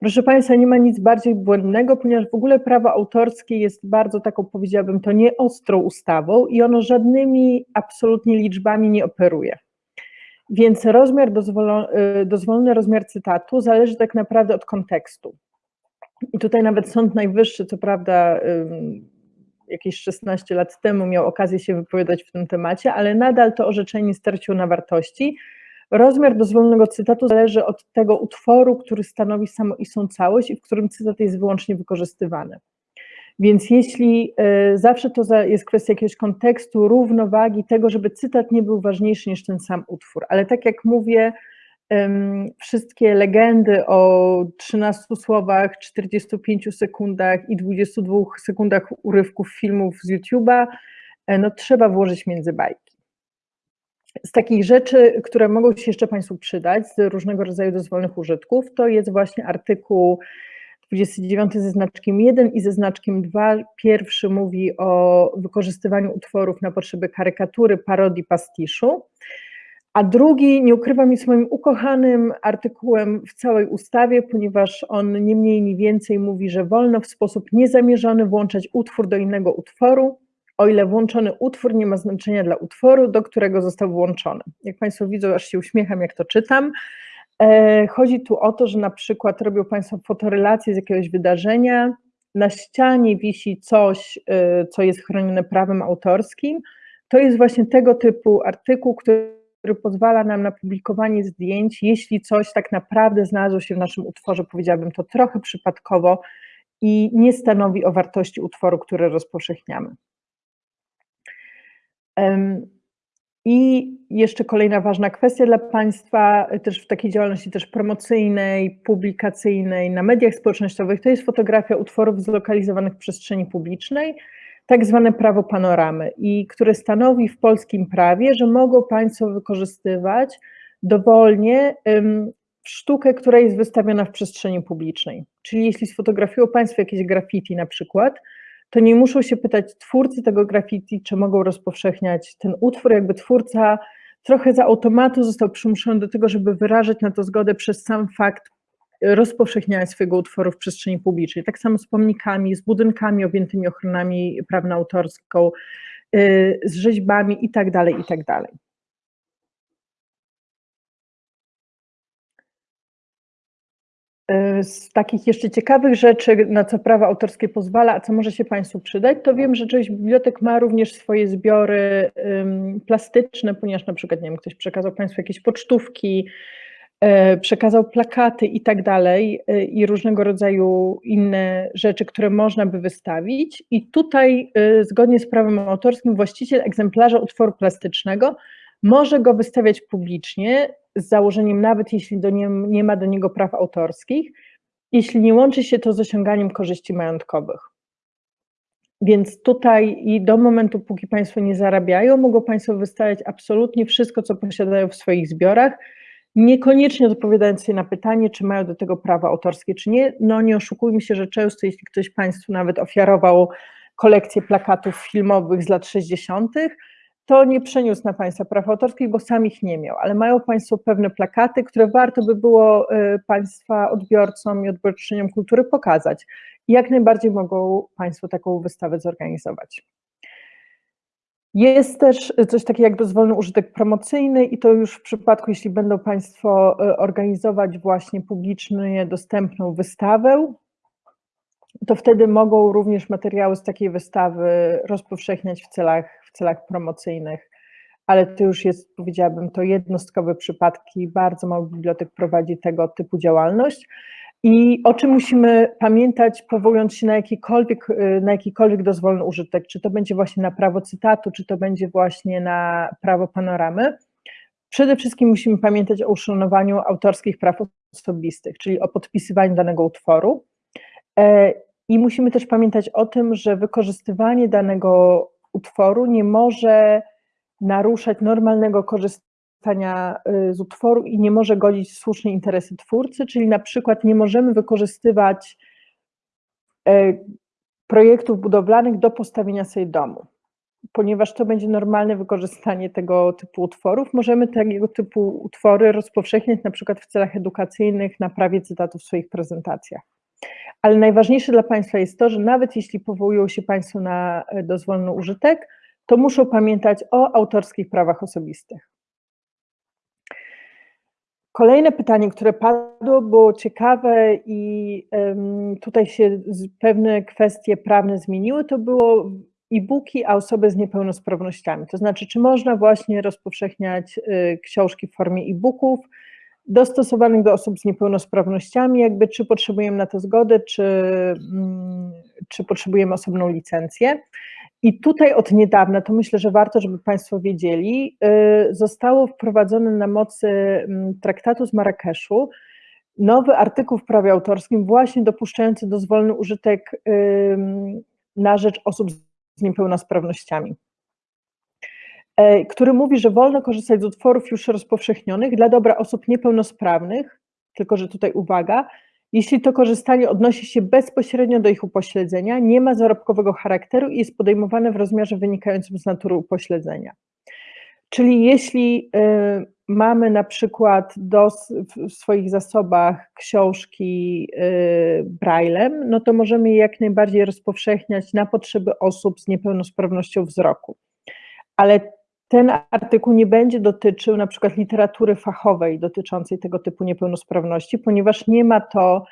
Proszę Państwa, nie ma nic bardziej błędnego, ponieważ w ogóle prawo autorskie jest bardzo taką, powiedziałabym, to nieostrą ustawą i ono żadnymi absolutnie liczbami nie operuje. Więc rozmiar, y, dozwolony rozmiar cytatu zależy tak naprawdę od kontekstu. I tutaj nawet Sąd Najwyższy, co prawda jakieś 16 lat temu miał okazję się wypowiadać w tym temacie, ale nadal to orzeczenie straciło na wartości, Rozmiar dozwolonego cytatu zależy od tego utworu, który stanowi samoistną całość i w którym cytat jest wyłącznie wykorzystywany. Więc jeśli y, zawsze to jest kwestia jakiegoś kontekstu, równowagi, tego, żeby cytat nie był ważniejszy niż ten sam utwór. Ale tak jak mówię, wszystkie legendy o 13 słowach, 45 sekundach i 22 sekundach urywków filmów z YouTube'a, e, no trzeba włożyć między bajki. Z takich rzeczy, które mogą się jeszcze Państwu przydać z różnego rodzaju dozwolnych użytków, to jest właśnie artykuł 29 ze znaczkiem 1 i ze znaczkiem 2. Pierwszy mówi o wykorzystywaniu utworów na potrzeby karykatury, parodii, pastiszu. A drugi, nie ukrywam, jest moim ukochanym artykułem w całej ustawie, ponieważ on nie mniej, nie więcej mówi, że wolno w sposób niezamierzony włączać utwór do innego utworu, o ile włączony utwór nie ma znaczenia dla utworu, do którego został włączony. Jak Państwo widzą, aż się uśmiecham, jak to czytam. E, chodzi tu o to, że na przykład robią Państwo fotorelację z jakiegoś wydarzenia, na ścianie wisi coś, e, co jest chronione prawem autorskim. To jest właśnie tego typu artykuł, który pozwala nam na publikowanie zdjęć, jeśli coś tak naprawdę znalazło się w naszym utworze, powiedziałabym to trochę przypadkowo i nie stanowi o wartości utworu, który rozpowszechniamy. I jeszcze kolejna ważna kwestia dla Państwa, też w takiej działalności też promocyjnej, publikacyjnej, na mediach społecznościowych, to jest fotografia utworów zlokalizowanych w przestrzeni publicznej, tak zwane prawo panoramy, i które stanowi w polskim prawie, że mogą Państwo wykorzystywać dowolnie sztukę, która jest wystawiona w przestrzeni publicznej. Czyli jeśli sfotografują Państwo jakieś graffiti na przykład, to nie muszą się pytać twórcy tego graffiti, czy mogą rozpowszechniać ten utwór, jakby twórca trochę za automatu został przymuszony do tego, żeby wyrażać na to zgodę przez sam fakt rozpowszechniania swojego utworu w przestrzeni publicznej. Tak samo z pomnikami, z budynkami objętymi ochronami prawną autorską, y, z rzeźbami itd., tak itd. Tak y, z takich jeszcze ciekawych rzeczy, na co prawo autorskie pozwala, a co może się Państwu przydać, to wiem, że część bibliotek ma również swoje zbiory plastyczne, ponieważ na przykład, nie wiem, ktoś przekazał Państwu jakieś pocztówki, E, przekazał plakaty i tak dalej, e, i różnego rodzaju inne rzeczy, które można by wystawić. I tutaj, zgodnie z prawem autorskim, właściciel egzemplarza utworu plastycznego może go wystawiać publicznie, z założeniem, nawet jeśli do nie, nie ma do niego praw autorskich, jeśli nie łączy się to z osiąganiem korzyści majątkowych. Więc tutaj i do momentu, póki Państwo nie zarabiają, mogą Państwo wystawiać absolutnie wszystko, co posiadają w swoich zbiorach, niekoniecznie odpowiadając sobie na pytanie, czy mają do tego prawa autorskie, czy nie. No nie oszukujmy się, że często, jeśli ktoś Państwu nawet ofiarował kolekcję plakatów filmowych z lat 60., to nie przeniósł na Państwa praw autorskich, bo sam ich nie miał, ale mają Państwo pewne plakaty, które warto by było y, Państwa odbiorcom i odbiorczyniom kultury pokazać. I jak najbardziej mogą Państwo taką wystawę zorganizować. Jest też coś takiego jak dozwolony użytek promocyjny i to już w przypadku, jeśli będą Państwo e, organizować właśnie publicznie dostępną wystawę, to wtedy mogą również materiały z takiej wystawy rozpowszechniać w celach, celach promocyjnych, ale to już jest, powiedziałabym, to jednostkowe przypadki, bardzo mało bibliotek prowadzi tego typu działalność. I o czym musimy pamiętać, powołując się na jakikolwiek, y, na jakikolwiek dozwolny użytek, czy to będzie właśnie na prawo cytatu, czy to będzie właśnie na prawo panoramy. Przede wszystkim musimy pamiętać o uszanowaniu autorskich praw osobistych, czyli o podpisywaniu danego utworu. E, I musimy też pamiętać o tym, że wykorzystywanie danego utworu nie może naruszać normalnego korzystania y, z utworu i nie może godzić w słuszne interesy twórcy, czyli na przykład nie możemy wykorzystywać e, projektów budowlanych do postawienia sobie domu, ponieważ to będzie normalne wykorzystanie tego typu utworów. Możemy tego typu utwory rozpowszechniać na przykład w celach edukacyjnych na prawie cytatu w swoich prezentacjach. Ale najważniejsze dla Państwa jest to, że nawet jeśli powołują się Państwo na e, dozwolny użytek, to muszą pamiętać o autorskich prawach osobistych. Kolejne pytanie, które padło, było ciekawe i tutaj się pewne kwestie prawne zmieniły, to było e-booki, a osoby z niepełnosprawnościami. To znaczy, czy można właśnie rozpowszechniać y, książki w formie e-booków dostosowanych do osób z niepełnosprawnościami, jakby czy potrzebujemy na to zgodę, czy, mm, czy potrzebujemy osobną licencję. I tutaj od niedawna, to myślę, że warto, żeby Państwo wiedzieli, y, zostało wprowadzone na mocy mm, traktatu z Marrakeszu nowy artykuł w prawie autorskim właśnie dopuszczający dozwolny użytek na rzecz osób z niepełnosprawnościami. E, który mówi, że wolno korzystać z utworów już rozpowszechnionych dla dobra osób niepełnosprawnych, tylko że tutaj uwaga, jeśli to korzystanie odnosi się bezpośrednio do ich upośledzenia, nie ma zarobkowego charakteru i jest podejmowane w rozmiarze wynikającym z natury upośledzenia. Czyli jeśli y, mamy na przykład do, w swoich zasobach książki y, braillem, no to możemy je jak najbardziej rozpowszechniać na potrzeby osób z niepełnosprawnością wzroku. Ale ten artykuł nie będzie dotyczył na przykład literatury fachowej dotyczącej tego typu niepełnosprawności, ponieważ nie ma to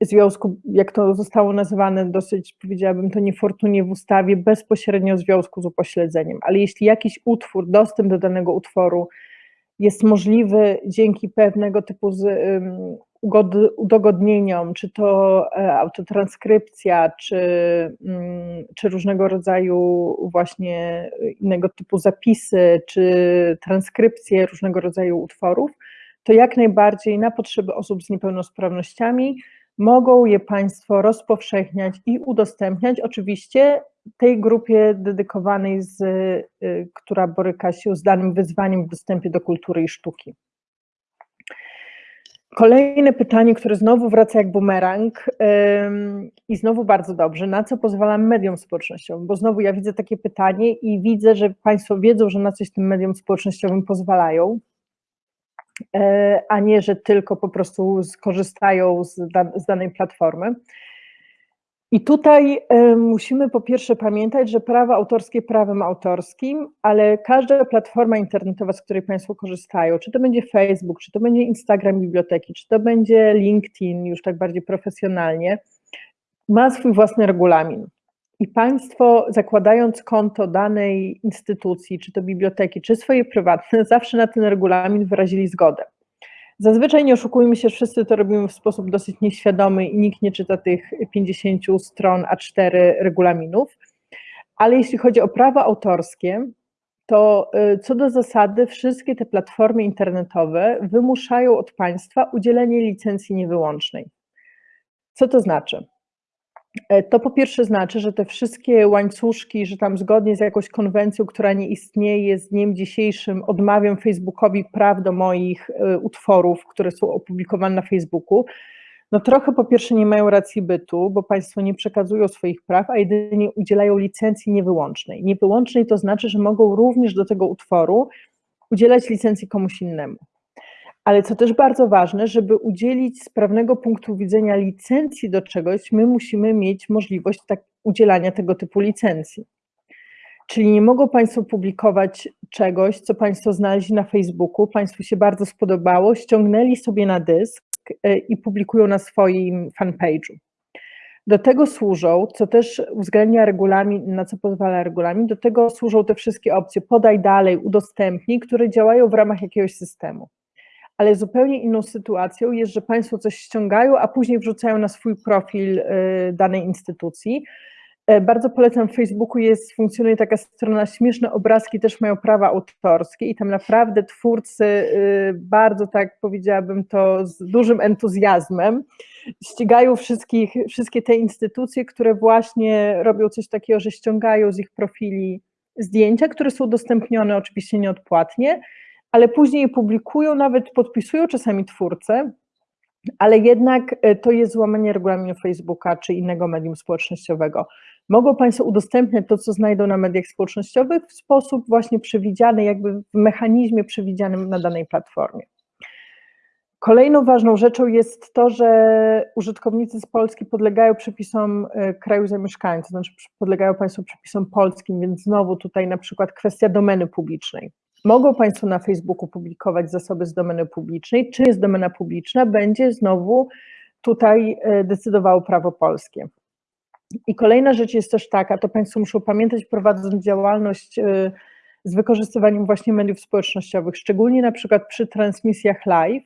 związku, jak to zostało nazywane dosyć, powiedziałabym to niefortunnie w ustawie, bezpośrednio związku z upośledzeniem. Ale jeśli jakiś utwór, dostęp do danego utworu jest możliwy dzięki pewnego typu udogodnieniom, czy to e, autotranskrypcja, czy, um, czy różnego rodzaju właśnie innego typu zapisy, czy transkrypcje różnego rodzaju utworów, to jak najbardziej na potrzeby osób z niepełnosprawnościami mogą je Państwo rozpowszechniać i udostępniać, oczywiście tej grupie dedykowanej, z, y, która boryka się z danym wyzwaniem w dostępie do kultury i sztuki. Kolejne pytanie, które znowu wraca jak bumerang i znowu bardzo dobrze, na co pozwala mediom społecznościowym? Bo znowu ja widzę takie pytanie i widzę, że Państwo wiedzą, że na coś tym mediom społecznościowym pozwalają, a nie, że tylko po prostu skorzystają z, z danej platformy. I tutaj y, musimy po pierwsze pamiętać, że prawo autorskie prawem autorskim, ale każda platforma internetowa, z której Państwo korzystają, czy to będzie Facebook, czy to będzie Instagram biblioteki, czy to będzie LinkedIn, już tak bardziej profesjonalnie, ma swój własny regulamin. I Państwo, zakładając konto danej instytucji, czy to biblioteki, czy swoje prywatne, <laughs> zawsze na ten regulamin wyrazili zgodę. Zazwyczaj nie oszukujmy się, wszyscy to robimy w sposób dosyć nieświadomy i nikt nie czyta tych 50 stron A4 regulaminów, ale jeśli chodzi o prawa autorskie, to y, co do zasady wszystkie te platformy internetowe wymuszają od państwa udzielenie licencji niewyłącznej. Co to znaczy? E, to po pierwsze znaczy, że te wszystkie łańcuszki, że tam zgodnie z jakąś konwencją, która nie istnieje, z dniem dzisiejszym odmawiam Facebookowi praw do moich e, utworów, które są opublikowane na Facebooku, no trochę po pierwsze nie mają racji bytu, bo państwo nie przekazują swoich praw, a jedynie udzielają licencji niewyłącznej. Niewyłącznej to znaczy, że mogą również do tego utworu udzielać licencji komuś innemu ale co też bardzo ważne, żeby udzielić z prawnego punktu widzenia licencji do czegoś, my musimy mieć możliwość tak, udzielania tego typu licencji. Czyli nie mogą Państwo publikować czegoś, co Państwo znaleźli na Facebooku, Państwu się bardzo spodobało, ściągnęli sobie na dysk e, i publikują na swoim fanpage'u. Do tego służą, co też uwzględnia regulamin, na co pozwala regulamin, do tego służą te wszystkie opcje podaj dalej, udostępnij, które działają w ramach jakiegoś systemu ale zupełnie inną sytuacją jest, że Państwo coś ściągają, a później wrzucają na swój profil y, danej instytucji. E, bardzo polecam, w Facebooku jest, funkcjonuje taka strona, śmieszne obrazki też mają prawa autorskie i tam naprawdę twórcy y, bardzo tak powiedziałabym to z dużym entuzjazmem ścigają wszystkich, wszystkie te instytucje, które właśnie robią coś takiego, że ściągają z ich profili zdjęcia, które są udostępnione oczywiście nieodpłatnie, ale później je publikują, nawet podpisują czasami twórcę, ale jednak e, to jest złamanie regulaminu Facebooka czy innego medium społecznościowego. Mogą Państwo udostępniać to, co znajdą na mediach społecznościowych w sposób właśnie przewidziany, jakby w mechanizmie przewidzianym na danej platformie. Kolejną ważną rzeczą jest to, że użytkownicy z Polski podlegają przepisom e, kraju zamieszkania, to znaczy podlegają Państwo przepisom polskim, więc znowu tutaj na przykład kwestia domeny publicznej. Mogą Państwo na Facebooku publikować zasoby z domeny publicznej. Czy jest domena publiczna, będzie znowu tutaj e, decydowało prawo polskie. I kolejna rzecz jest też taka, to Państwo muszą pamiętać, prowadząc działalność e, z wykorzystywaniem właśnie mediów społecznościowych, szczególnie na przykład przy transmisjach live,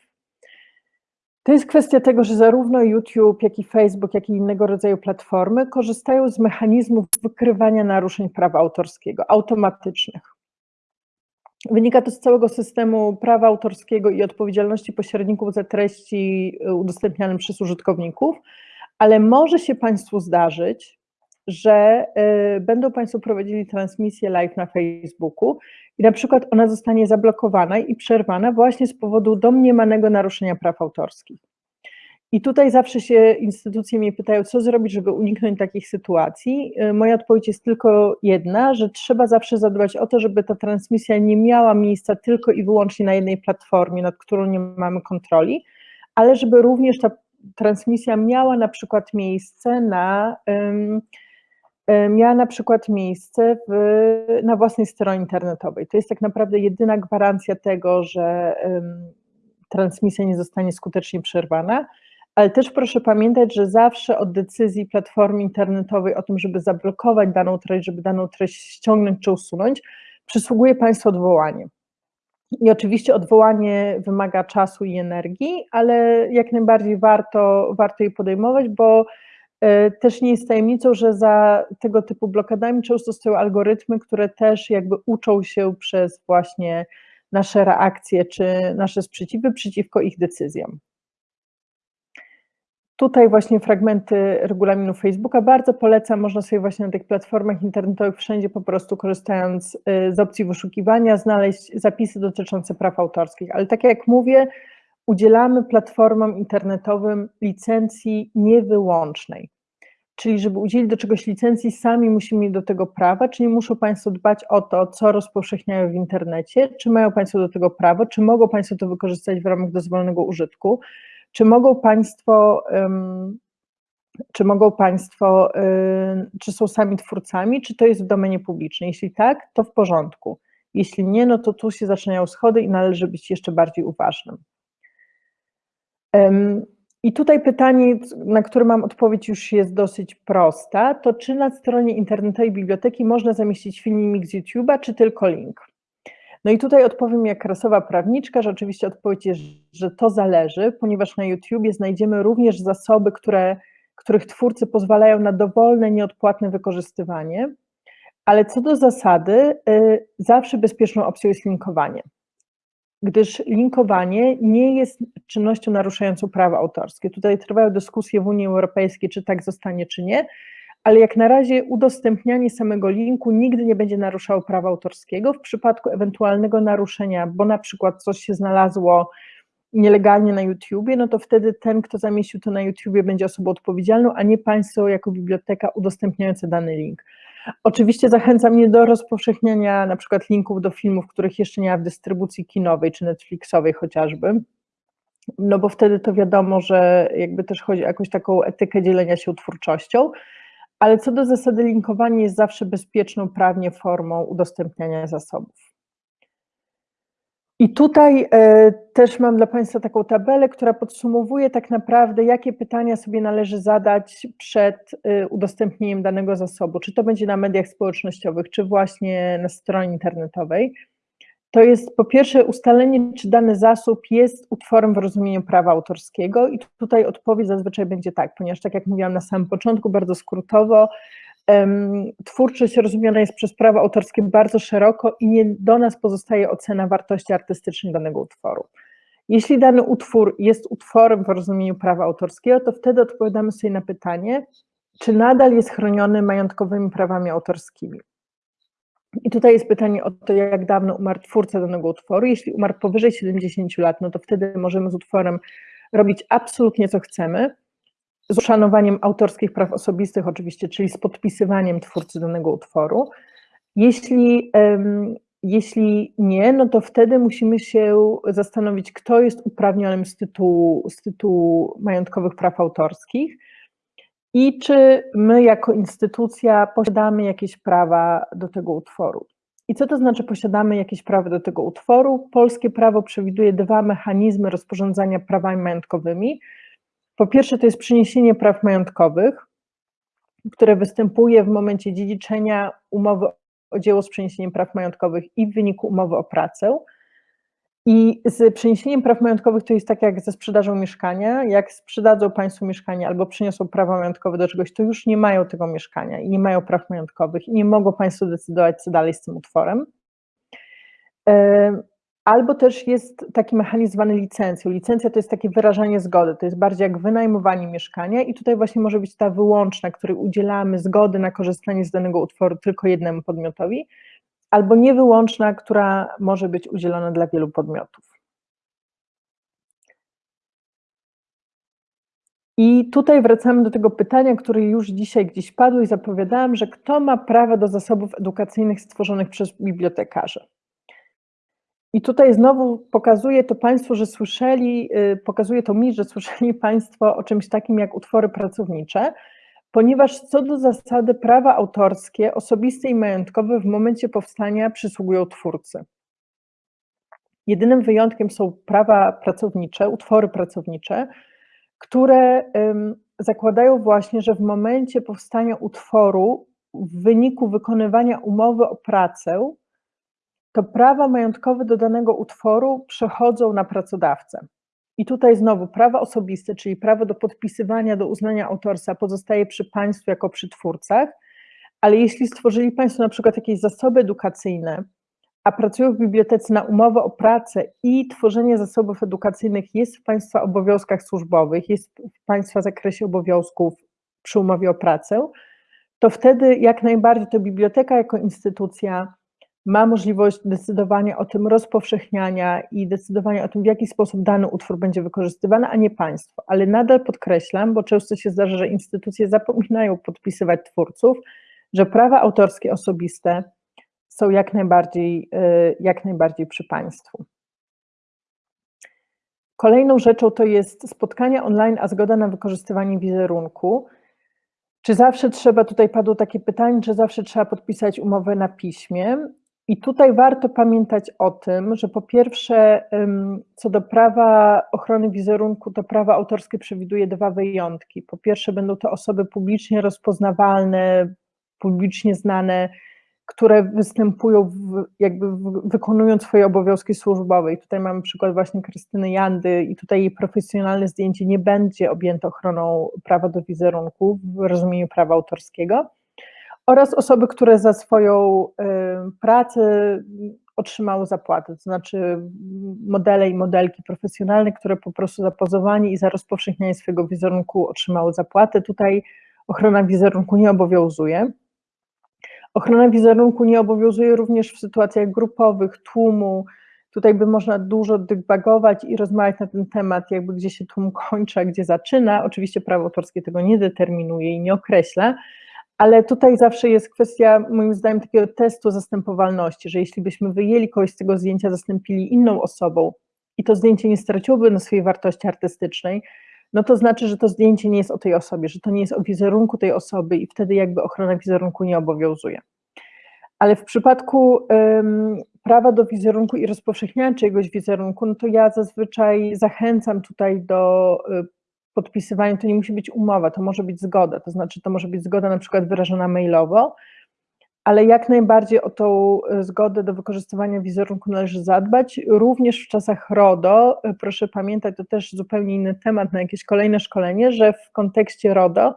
to jest kwestia tego, że zarówno YouTube, jak i Facebook, jak i innego rodzaju platformy korzystają z mechanizmów wykrywania naruszeń prawa autorskiego automatycznych. Wynika to z całego systemu prawa autorskiego i odpowiedzialności pośredników za treści y, udostępniane przez użytkowników, ale może się Państwu zdarzyć, że y, będą Państwo prowadzili transmisję live na Facebooku i na przykład ona zostanie zablokowana i przerwana właśnie z powodu domniemanego naruszenia praw autorskich. I tutaj zawsze się instytucje mnie pytają, co zrobić, żeby uniknąć takich sytuacji. Y, moja odpowiedź jest tylko jedna, że trzeba zawsze zadbać o to, żeby ta transmisja nie miała miejsca tylko i wyłącznie na jednej platformie, nad którą nie mamy kontroli, ale żeby również ta transmisja miała na przykład miejsce na miała na przykład miejsce w, na własnej stronie internetowej. To jest tak naprawdę jedyna gwarancja tego, że transmisja nie zostanie skutecznie przerwana, ale też proszę pamiętać, że zawsze od decyzji platformy internetowej o tym, żeby zablokować daną treść, żeby daną treść ściągnąć czy usunąć, przysługuje Państwu odwołanie. I oczywiście odwołanie wymaga czasu i energii, ale jak najbardziej warto, warto je podejmować, bo e, też nie jest tajemnicą, że za tego typu blokadami często stoją algorytmy, które też jakby uczą się przez właśnie nasze reakcje czy nasze sprzeciwy przeciwko ich decyzjom. Tutaj właśnie fragmenty regulaminu Facebooka. Bardzo polecam, można sobie właśnie na tych platformach internetowych wszędzie po prostu korzystając y, z opcji wyszukiwania znaleźć zapisy dotyczące praw autorskich, ale tak jak mówię, udzielamy platformom internetowym licencji niewyłącznej. Czyli żeby udzielić do czegoś licencji, sami musimy mieć do tego prawa, czyli muszą Państwo dbać o to, co rozpowszechniają w internecie, czy mają Państwo do tego prawo, czy mogą Państwo to wykorzystać w ramach dozwolonego użytku, czy mogą Państwo, czy mogą Państwo, czy są sami twórcami, czy to jest w domenie publicznej? Jeśli tak, to w porządku. Jeśli nie, no to tu się zaczynają schody i należy być jeszcze bardziej uważnym. I tutaj pytanie, na które mam odpowiedź już jest dosyć prosta, to czy na stronie internetowej biblioteki można zamieścić filmik z YouTube'a, czy tylko link? No i tutaj odpowiem jak rasowa prawniczka, że oczywiście odpowiedź jest, że to zależy, ponieważ na YouTubie znajdziemy również zasoby, które, których twórcy pozwalają na dowolne, nieodpłatne wykorzystywanie, ale co do zasady, y, zawsze bezpieczną opcją jest linkowanie, gdyż linkowanie nie jest czynnością naruszającą prawa autorskie. Tutaj trwają dyskusje w Unii Europejskiej, czy tak zostanie, czy nie, ale jak na razie udostępnianie samego linku nigdy nie będzie naruszało prawa autorskiego. W przypadku ewentualnego naruszenia, bo na przykład coś się znalazło nielegalnie na YouTubie, no to wtedy ten, kto zamieścił to na YouTubie będzie osobą odpowiedzialną, a nie Państwo jako biblioteka udostępniające dany link. Oczywiście zachęcam mnie do rozpowszechniania na przykład linków do filmów, których jeszcze nie ma w dystrybucji kinowej czy Netflixowej chociażby, no bo wtedy to wiadomo, że jakby też chodzi o jakąś taką etykę dzielenia się twórczością, ale co do zasady linkowanie jest zawsze bezpieczną prawnie formą udostępniania zasobów. I tutaj e, też mam dla Państwa taką tabelę, która podsumowuje tak naprawdę, jakie pytania sobie należy zadać przed e, udostępnieniem danego zasobu, czy to będzie na mediach społecznościowych, czy właśnie na stronie internetowej to jest po pierwsze ustalenie, czy dany zasób jest utworem w rozumieniu prawa autorskiego i tutaj odpowiedź zazwyczaj będzie tak, ponieważ tak jak mówiłam na samym początku, bardzo skrótowo, twórczość rozumiana jest przez prawo autorskie bardzo szeroko i nie do nas pozostaje ocena wartości artystycznej danego utworu. Jeśli dany utwór jest utworem w rozumieniu prawa autorskiego, to wtedy odpowiadamy sobie na pytanie, czy nadal jest chroniony majątkowymi prawami autorskimi. I tutaj jest pytanie o to, jak dawno umarł twórca danego utworu. Jeśli umarł powyżej 70 lat, no to wtedy możemy z utworem robić absolutnie co chcemy, z uszanowaniem autorskich praw osobistych oczywiście, czyli z podpisywaniem twórcy danego utworu. Jeśli, um, jeśli nie, no to wtedy musimy się zastanowić, kto jest uprawnionym z tytułu, z tytułu majątkowych praw autorskich i czy my jako instytucja posiadamy jakieś prawa do tego utworu. I co to znaczy posiadamy jakieś prawa do tego utworu? Polskie prawo przewiduje dwa mechanizmy rozporządzania prawami majątkowymi. Po pierwsze to jest przyniesienie praw majątkowych, które występuje w momencie dziedziczenia umowy o dzieło z przeniesieniem praw majątkowych i w wyniku umowy o pracę. I z przeniesieniem praw majątkowych to jest tak jak ze sprzedażą mieszkania. Jak sprzedadzą Państwu mieszkanie albo przyniosą prawa majątkowe do czegoś, to już nie mają tego mieszkania i nie mają praw majątkowych i nie mogą Państwo decydować, co dalej z tym utworem. Albo też jest taki mechanizm zwany licencją. Licencja to jest takie wyrażanie zgody, to jest bardziej jak wynajmowanie mieszkania i tutaj właśnie może być ta wyłączna, której udzielamy zgody na korzystanie z danego utworu tylko jednemu podmiotowi albo niewyłączna, która może być udzielona dla wielu podmiotów. I tutaj wracamy do tego pytania, które już dzisiaj gdzieś padło i zapowiadałam, że kto ma prawo do zasobów edukacyjnych stworzonych przez bibliotekarzy. I tutaj znowu pokazuje to Państwu, że słyszeli, y, pokazuje to mi, że słyszeli Państwo o czymś takim jak utwory pracownicze, ponieważ co do zasady prawa autorskie, osobiste i majątkowe w momencie powstania przysługują twórcy. Jedynym wyjątkiem są prawa pracownicze, utwory pracownicze, które zakładają właśnie, że w momencie powstania utworu, w wyniku wykonywania umowy o pracę, to prawa majątkowe do danego utworu przechodzą na pracodawcę. I tutaj znowu prawa osobiste, czyli prawo do podpisywania, do uznania autorstwa pozostaje przy państwu jako przy twórcach, ale jeśli stworzyli Państwo na przykład jakieś zasoby edukacyjne, a pracują w bibliotece na umowę o pracę i tworzenie zasobów edukacyjnych jest w Państwa obowiązkach służbowych, jest w Państwa zakresie obowiązków przy umowie o pracę, to wtedy jak najbardziej to biblioteka jako instytucja ma możliwość decydowania o tym rozpowszechniania i decydowania o tym, w jaki sposób dany utwór będzie wykorzystywany, a nie państwo. Ale nadal podkreślam, bo często się zdarza, że instytucje zapominają podpisywać twórców, że prawa autorskie osobiste są jak najbardziej, y, jak najbardziej przy państwu. Kolejną rzeczą to jest spotkanie online, a zgoda na wykorzystywanie wizerunku. Czy zawsze trzeba, tutaj padło takie pytanie, czy zawsze trzeba podpisać umowę na piśmie? I tutaj warto pamiętać o tym, że po pierwsze, co do prawa ochrony wizerunku, to prawo autorskie przewiduje dwa wyjątki. Po pierwsze, będą to osoby publicznie rozpoznawalne, publicznie znane, które występują, w, jakby wykonując swoje obowiązki służbowe. I tutaj mamy przykład właśnie Krystyny Jandy i tutaj jej profesjonalne zdjęcie nie będzie objęte ochroną prawa do wizerunku w rozumieniu prawa autorskiego oraz osoby, które za swoją y, pracę otrzymały zapłatę, to znaczy modele i modelki profesjonalne, które po prostu za pozowanie i za rozpowszechnianie swojego wizerunku otrzymały zapłatę. Tutaj ochrona wizerunku nie obowiązuje. Ochrona wizerunku nie obowiązuje również w sytuacjach grupowych, tłumu. Tutaj by można dużo dygbagować i rozmawiać na ten temat, jakby gdzie się tłum kończy, a gdzie zaczyna. Oczywiście prawo autorskie tego nie determinuje i nie określa, ale tutaj zawsze jest kwestia, moim zdaniem, takiego testu zastępowalności, że jeśli byśmy wyjęli kogoś z tego zdjęcia, zastąpili inną osobą i to zdjęcie nie straciłoby na swojej wartości artystycznej, no to znaczy, że to zdjęcie nie jest o tej osobie, że to nie jest o wizerunku tej osoby i wtedy jakby ochrona wizerunku nie obowiązuje. Ale w przypadku um, prawa do wizerunku i rozpowszechniania czyjegoś wizerunku, no to ja zazwyczaj zachęcam tutaj do y, podpisywania, to nie musi być umowa, to może być zgoda, to znaczy to może być zgoda na przykład wyrażona mailowo, ale jak najbardziej o tą e, zgodę do wykorzystywania wizerunku należy zadbać. Również w czasach RODO, e, proszę pamiętać, to też zupełnie inny temat na jakieś kolejne szkolenie, że w kontekście RODO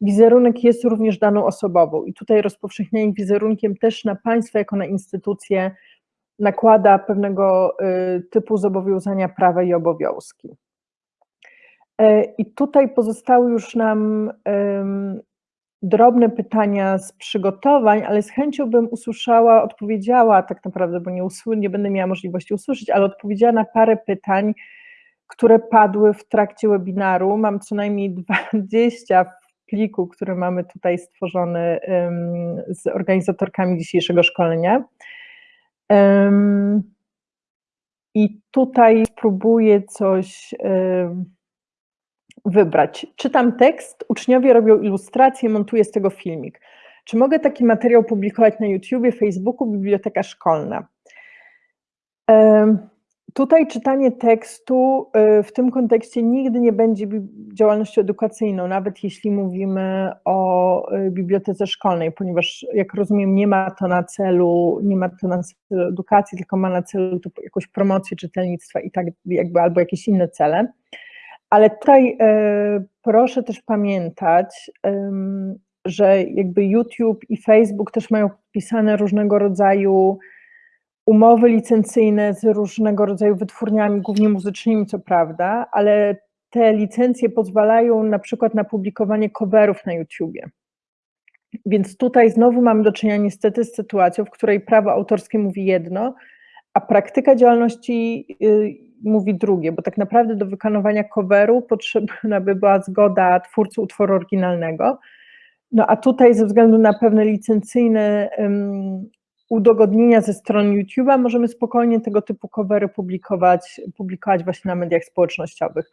wizerunek jest również daną osobową i tutaj rozpowszechnianie wizerunkiem też na państwo jako na instytucję nakłada pewnego e, typu zobowiązania prawa i obowiązki. I tutaj pozostały już nam drobne pytania z przygotowań, ale z chęcią bym usłyszała, odpowiedziała tak naprawdę, bo nie, usły, nie będę miała możliwości usłyszeć, ale odpowiedziała na parę pytań, które padły w trakcie webinaru. Mam co najmniej 20 w pliku, który mamy tutaj stworzony z organizatorkami dzisiejszego szkolenia. I tutaj spróbuję coś wybrać. Czytam tekst, uczniowie robią ilustracje, montuję z tego filmik. Czy mogę taki materiał publikować na YouTubie, Facebooku, biblioteka szkolna? Tutaj czytanie tekstu e, w tym kontekście nigdy nie będzie działalnością edukacyjną, nawet jeśli mówimy o e, bibliotece szkolnej, ponieważ jak rozumiem nie ma to na celu, nie ma to na celu edukacji, tylko ma na celu jakąś promocję czytelnictwa i tak jakby albo jakieś inne cele. Ale tutaj e, proszę też pamiętać, że jakby YouTube i Facebook też mają podpisane różnego rodzaju umowy licencyjne z różnego rodzaju wytwórniami, głównie muzycznymi, co prawda, ale te licencje pozwalają na przykład na publikowanie coverów na YouTubie. Więc tutaj znowu mamy do czynienia niestety z sytuacją, w której prawo autorskie mówi jedno, a praktyka działalności y, mówi drugie, bo tak naprawdę do wykonywania coveru potrzebna by była zgoda twórcy utworu oryginalnego. No a tutaj ze względu na pewne licencyjne um, udogodnienia ze strony YouTube'a możemy spokojnie tego typu covery publikować, publikować właśnie na mediach społecznościowych.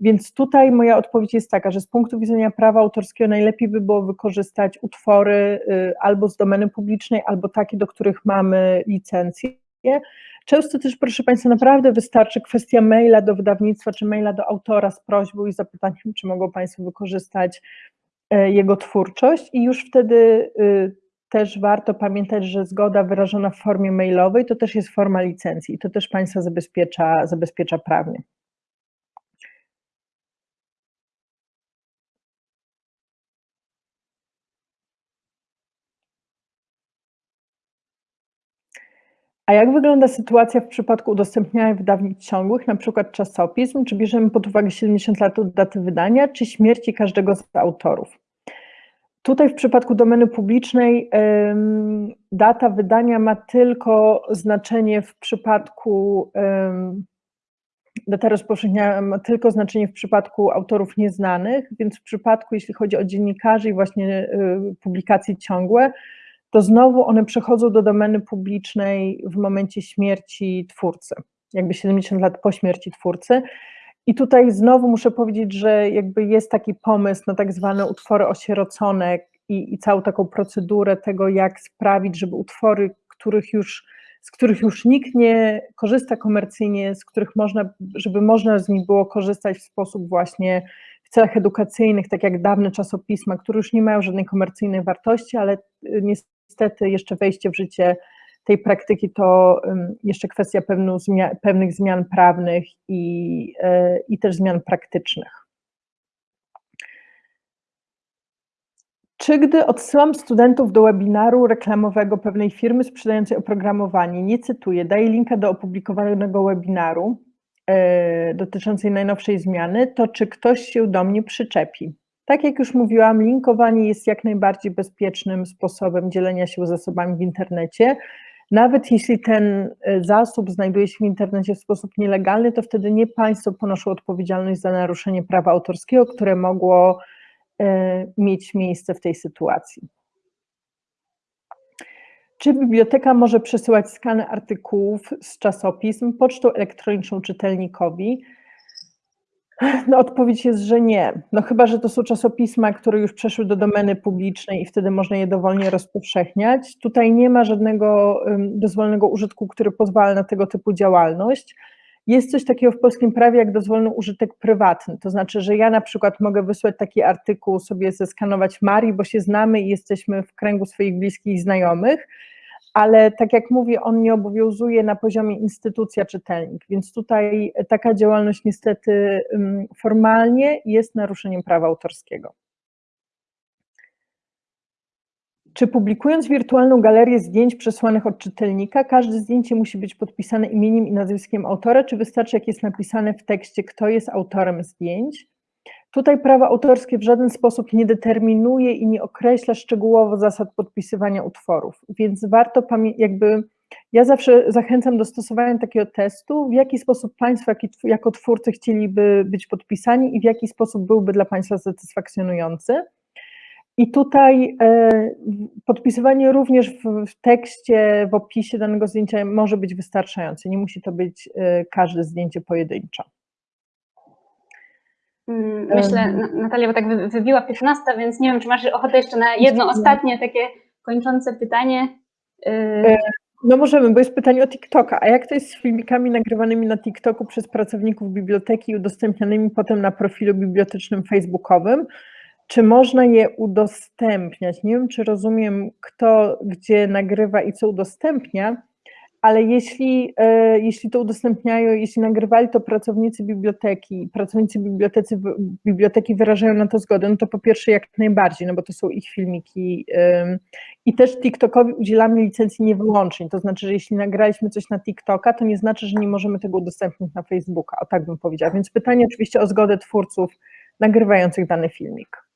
Więc tutaj moja odpowiedź jest taka, że z punktu widzenia prawa autorskiego najlepiej by było wykorzystać utwory y, albo z domeny publicznej, albo takie, do których mamy licencję. Często też, proszę Państwa, naprawdę wystarczy kwestia maila do wydawnictwa, czy maila do autora z prośbą i zapytaniem, czy mogą Państwo wykorzystać e, jego twórczość i już wtedy y, też warto pamiętać, że zgoda wyrażona w formie mailowej to też jest forma licencji i to też Państwa zabezpiecza, zabezpiecza prawnie. A jak wygląda sytuacja w przypadku udostępniania wydawnictw ciągłych, przykład czasopism? Czy bierzemy pod uwagę 70 lat od daty wydania, czy śmierci każdego z autorów? Tutaj w przypadku domeny publicznej data wydania ma tylko znaczenie w przypadku data rozpowszechnienia ma tylko znaczenie w przypadku autorów nieznanych, więc w przypadku, jeśli chodzi o dziennikarzy i właśnie y, publikacje ciągłe, to znowu one przechodzą do domeny publicznej w momencie śmierci twórcy, jakby 70 lat po śmierci twórcy. I tutaj znowu muszę powiedzieć, że jakby jest taki pomysł na tak zwane utwory osierocone i, i całą taką procedurę tego, jak sprawić, żeby utwory, których już, z których już nikt nie korzysta komercyjnie, z których można, żeby można z nich było korzystać w sposób właśnie w celach edukacyjnych, tak jak dawne czasopisma, które już nie mają żadnej komercyjnej wartości, ale niestety jeszcze wejście w życie tej praktyki to jeszcze kwestia pewnych zmian prawnych i, e, i też zmian praktycznych. Czy gdy odsyłam studentów do webinaru reklamowego pewnej firmy sprzedającej oprogramowanie, nie cytuję, daję linka do opublikowanego webinaru e, dotyczącej najnowszej zmiany, to czy ktoś się do mnie przyczepi? Tak jak już mówiłam, linkowanie jest jak najbardziej bezpiecznym sposobem dzielenia się zasobami w internecie. Nawet jeśli ten e, zasób znajduje się w internecie w sposób nielegalny, to wtedy nie państwo ponoszą odpowiedzialność za naruszenie prawa autorskiego, które mogło e, mieć miejsce w tej sytuacji. Czy biblioteka może przesyłać skany artykułów z czasopism pocztą elektroniczną czytelnikowi? No, odpowiedź jest, że nie. No chyba, że to są czasopisma, które już przeszły do domeny publicznej i wtedy można je dowolnie rozpowszechniać. Tutaj nie ma żadnego dozwolonego użytku, który pozwala na tego typu działalność. Jest coś takiego w polskim prawie jak dozwolony użytek prywatny, to znaczy, że ja na przykład mogę wysłać taki artykuł, sobie zeskanować Marii, bo się znamy i jesteśmy w kręgu swoich bliskich znajomych, ale tak jak mówię, on nie obowiązuje na poziomie instytucja czytelnik, więc tutaj taka działalność niestety formalnie jest naruszeniem prawa autorskiego. Czy publikując wirtualną galerię zdjęć przesłanych od czytelnika, każde zdjęcie musi być podpisane imieniem i nazwiskiem autora, czy wystarczy, jak jest napisane w tekście, kto jest autorem zdjęć? Tutaj prawo autorskie w żaden sposób nie determinuje i nie określa szczegółowo zasad podpisywania utworów, więc warto jakby, ja zawsze zachęcam do stosowania takiego testu, w jaki sposób Państwo jako twórcy chcieliby być podpisani i w jaki sposób byłby dla Państwa satysfakcjonujący. I tutaj e, podpisywanie również w, tekście, w opisie danego zdjęcia może być wystarczające, nie musi to być e, każde zdjęcie pojedynczo. Mm, myślę, Natalia, bo tak wybiła 15, więc nie wiem, czy masz ochotę jeszcze na jedno ostatnie takie kończące pytanie. Y, e, no możemy, bo jest pytanie o TikToka. A jak to jest z filmikami nagrywanymi na TikToku przez pracowników biblioteki i udostępnianymi potem na profilu bibliotecznym facebookowym? Czy można je udostępniać? Nie wiem, czy rozumiem, kto gdzie nagrywa i co udostępnia, ale jeśli, e, jeśli to udostępniają, jeśli nagrywali to pracownicy biblioteki, pracownicy biblioteki, biblioteki wyrażają na to zgodę, no to po pierwsze jak najbardziej, no bo to są ich filmiki i też TikTokowi udzielamy licencji niewyłącznie, to znaczy, że jeśli nagraliśmy coś na TikToka, to nie znaczy, że nie możemy tego udostępnić na Facebooka, o tak bym powiedziała, więc pytanie oczywiście o zgodę twórców nagrywających dany filmik.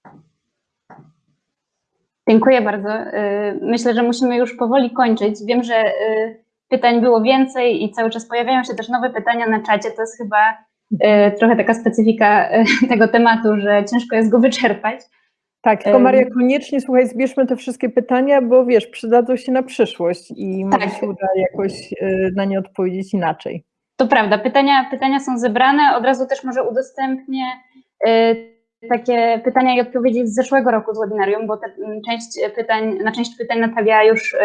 Dziękuję bardzo. Y, Myślę, że musimy już powoli kończyć. Wiem, że y, pytań było więcej i cały czas pojawiają się też nowe pytania na czacie. To jest chyba y, trochę taka specyfika y, tego tematu, że ciężko jest go wyczerpać. Tak, tylko. Maria, koniecznie słuchaj, zbierzmy te wszystkie pytania, bo wiesz, przydadzą się na przyszłość i może Tak. się uda jakoś y, na nie odpowiedzieć inaczej. To prawda, pytania, pytania są zebrane. Od razu też może udostępnię takie pytania i odpowiedzi z zeszłego roku z webinarium, bo te, część pytań, na część pytań Natalia już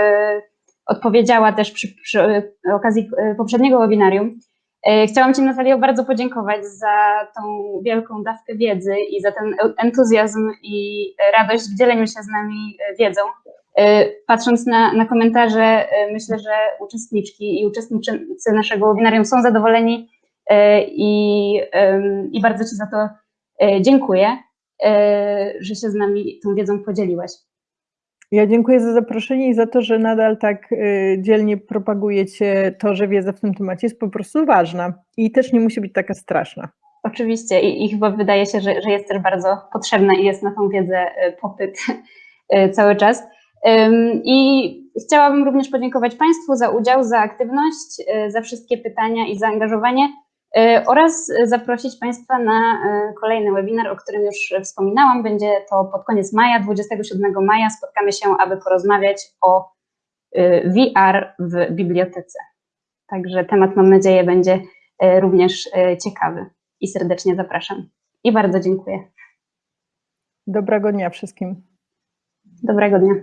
odpowiedziała też przy, przy okazji y, poprzedniego webinarium. Y, Chciałam Ci, Natalio, bardzo podziękować za tą wielką dawkę wiedzy i za ten entuzjazm i radość w dzieleniu się z nami y, wiedzą. Patrząc na, na komentarze, myślę, że uczestniczki i uczestnicy naszego webinarium są zadowoleni i, i bardzo Ci za to dziękuję, że się z nami tą wiedzą podzieliłaś. Ja dziękuję za zaproszenie i za to, że nadal tak y, dzielnie propagujecie to, że wiedza w tym temacie jest po prostu ważna i też nie musi być taka straszna. Oczywiście i, i chyba wydaje się, że, że jest też bardzo potrzebna i jest na tą wiedzę y, popyt y, cały czas. I chciałabym również podziękować Państwu za udział, za aktywność, za wszystkie pytania i zaangażowanie oraz zaprosić Państwa na y, kolejny webinar, o którym już wspominałam. Będzie to pod koniec maja, 27 maja. Spotkamy się, aby porozmawiać o y, VR w bibliotece. Także temat, mam nadzieję, będzie również ciekawy i serdecznie zapraszam. I bardzo dziękuję. Dobrego dnia wszystkim. Dobrego dnia.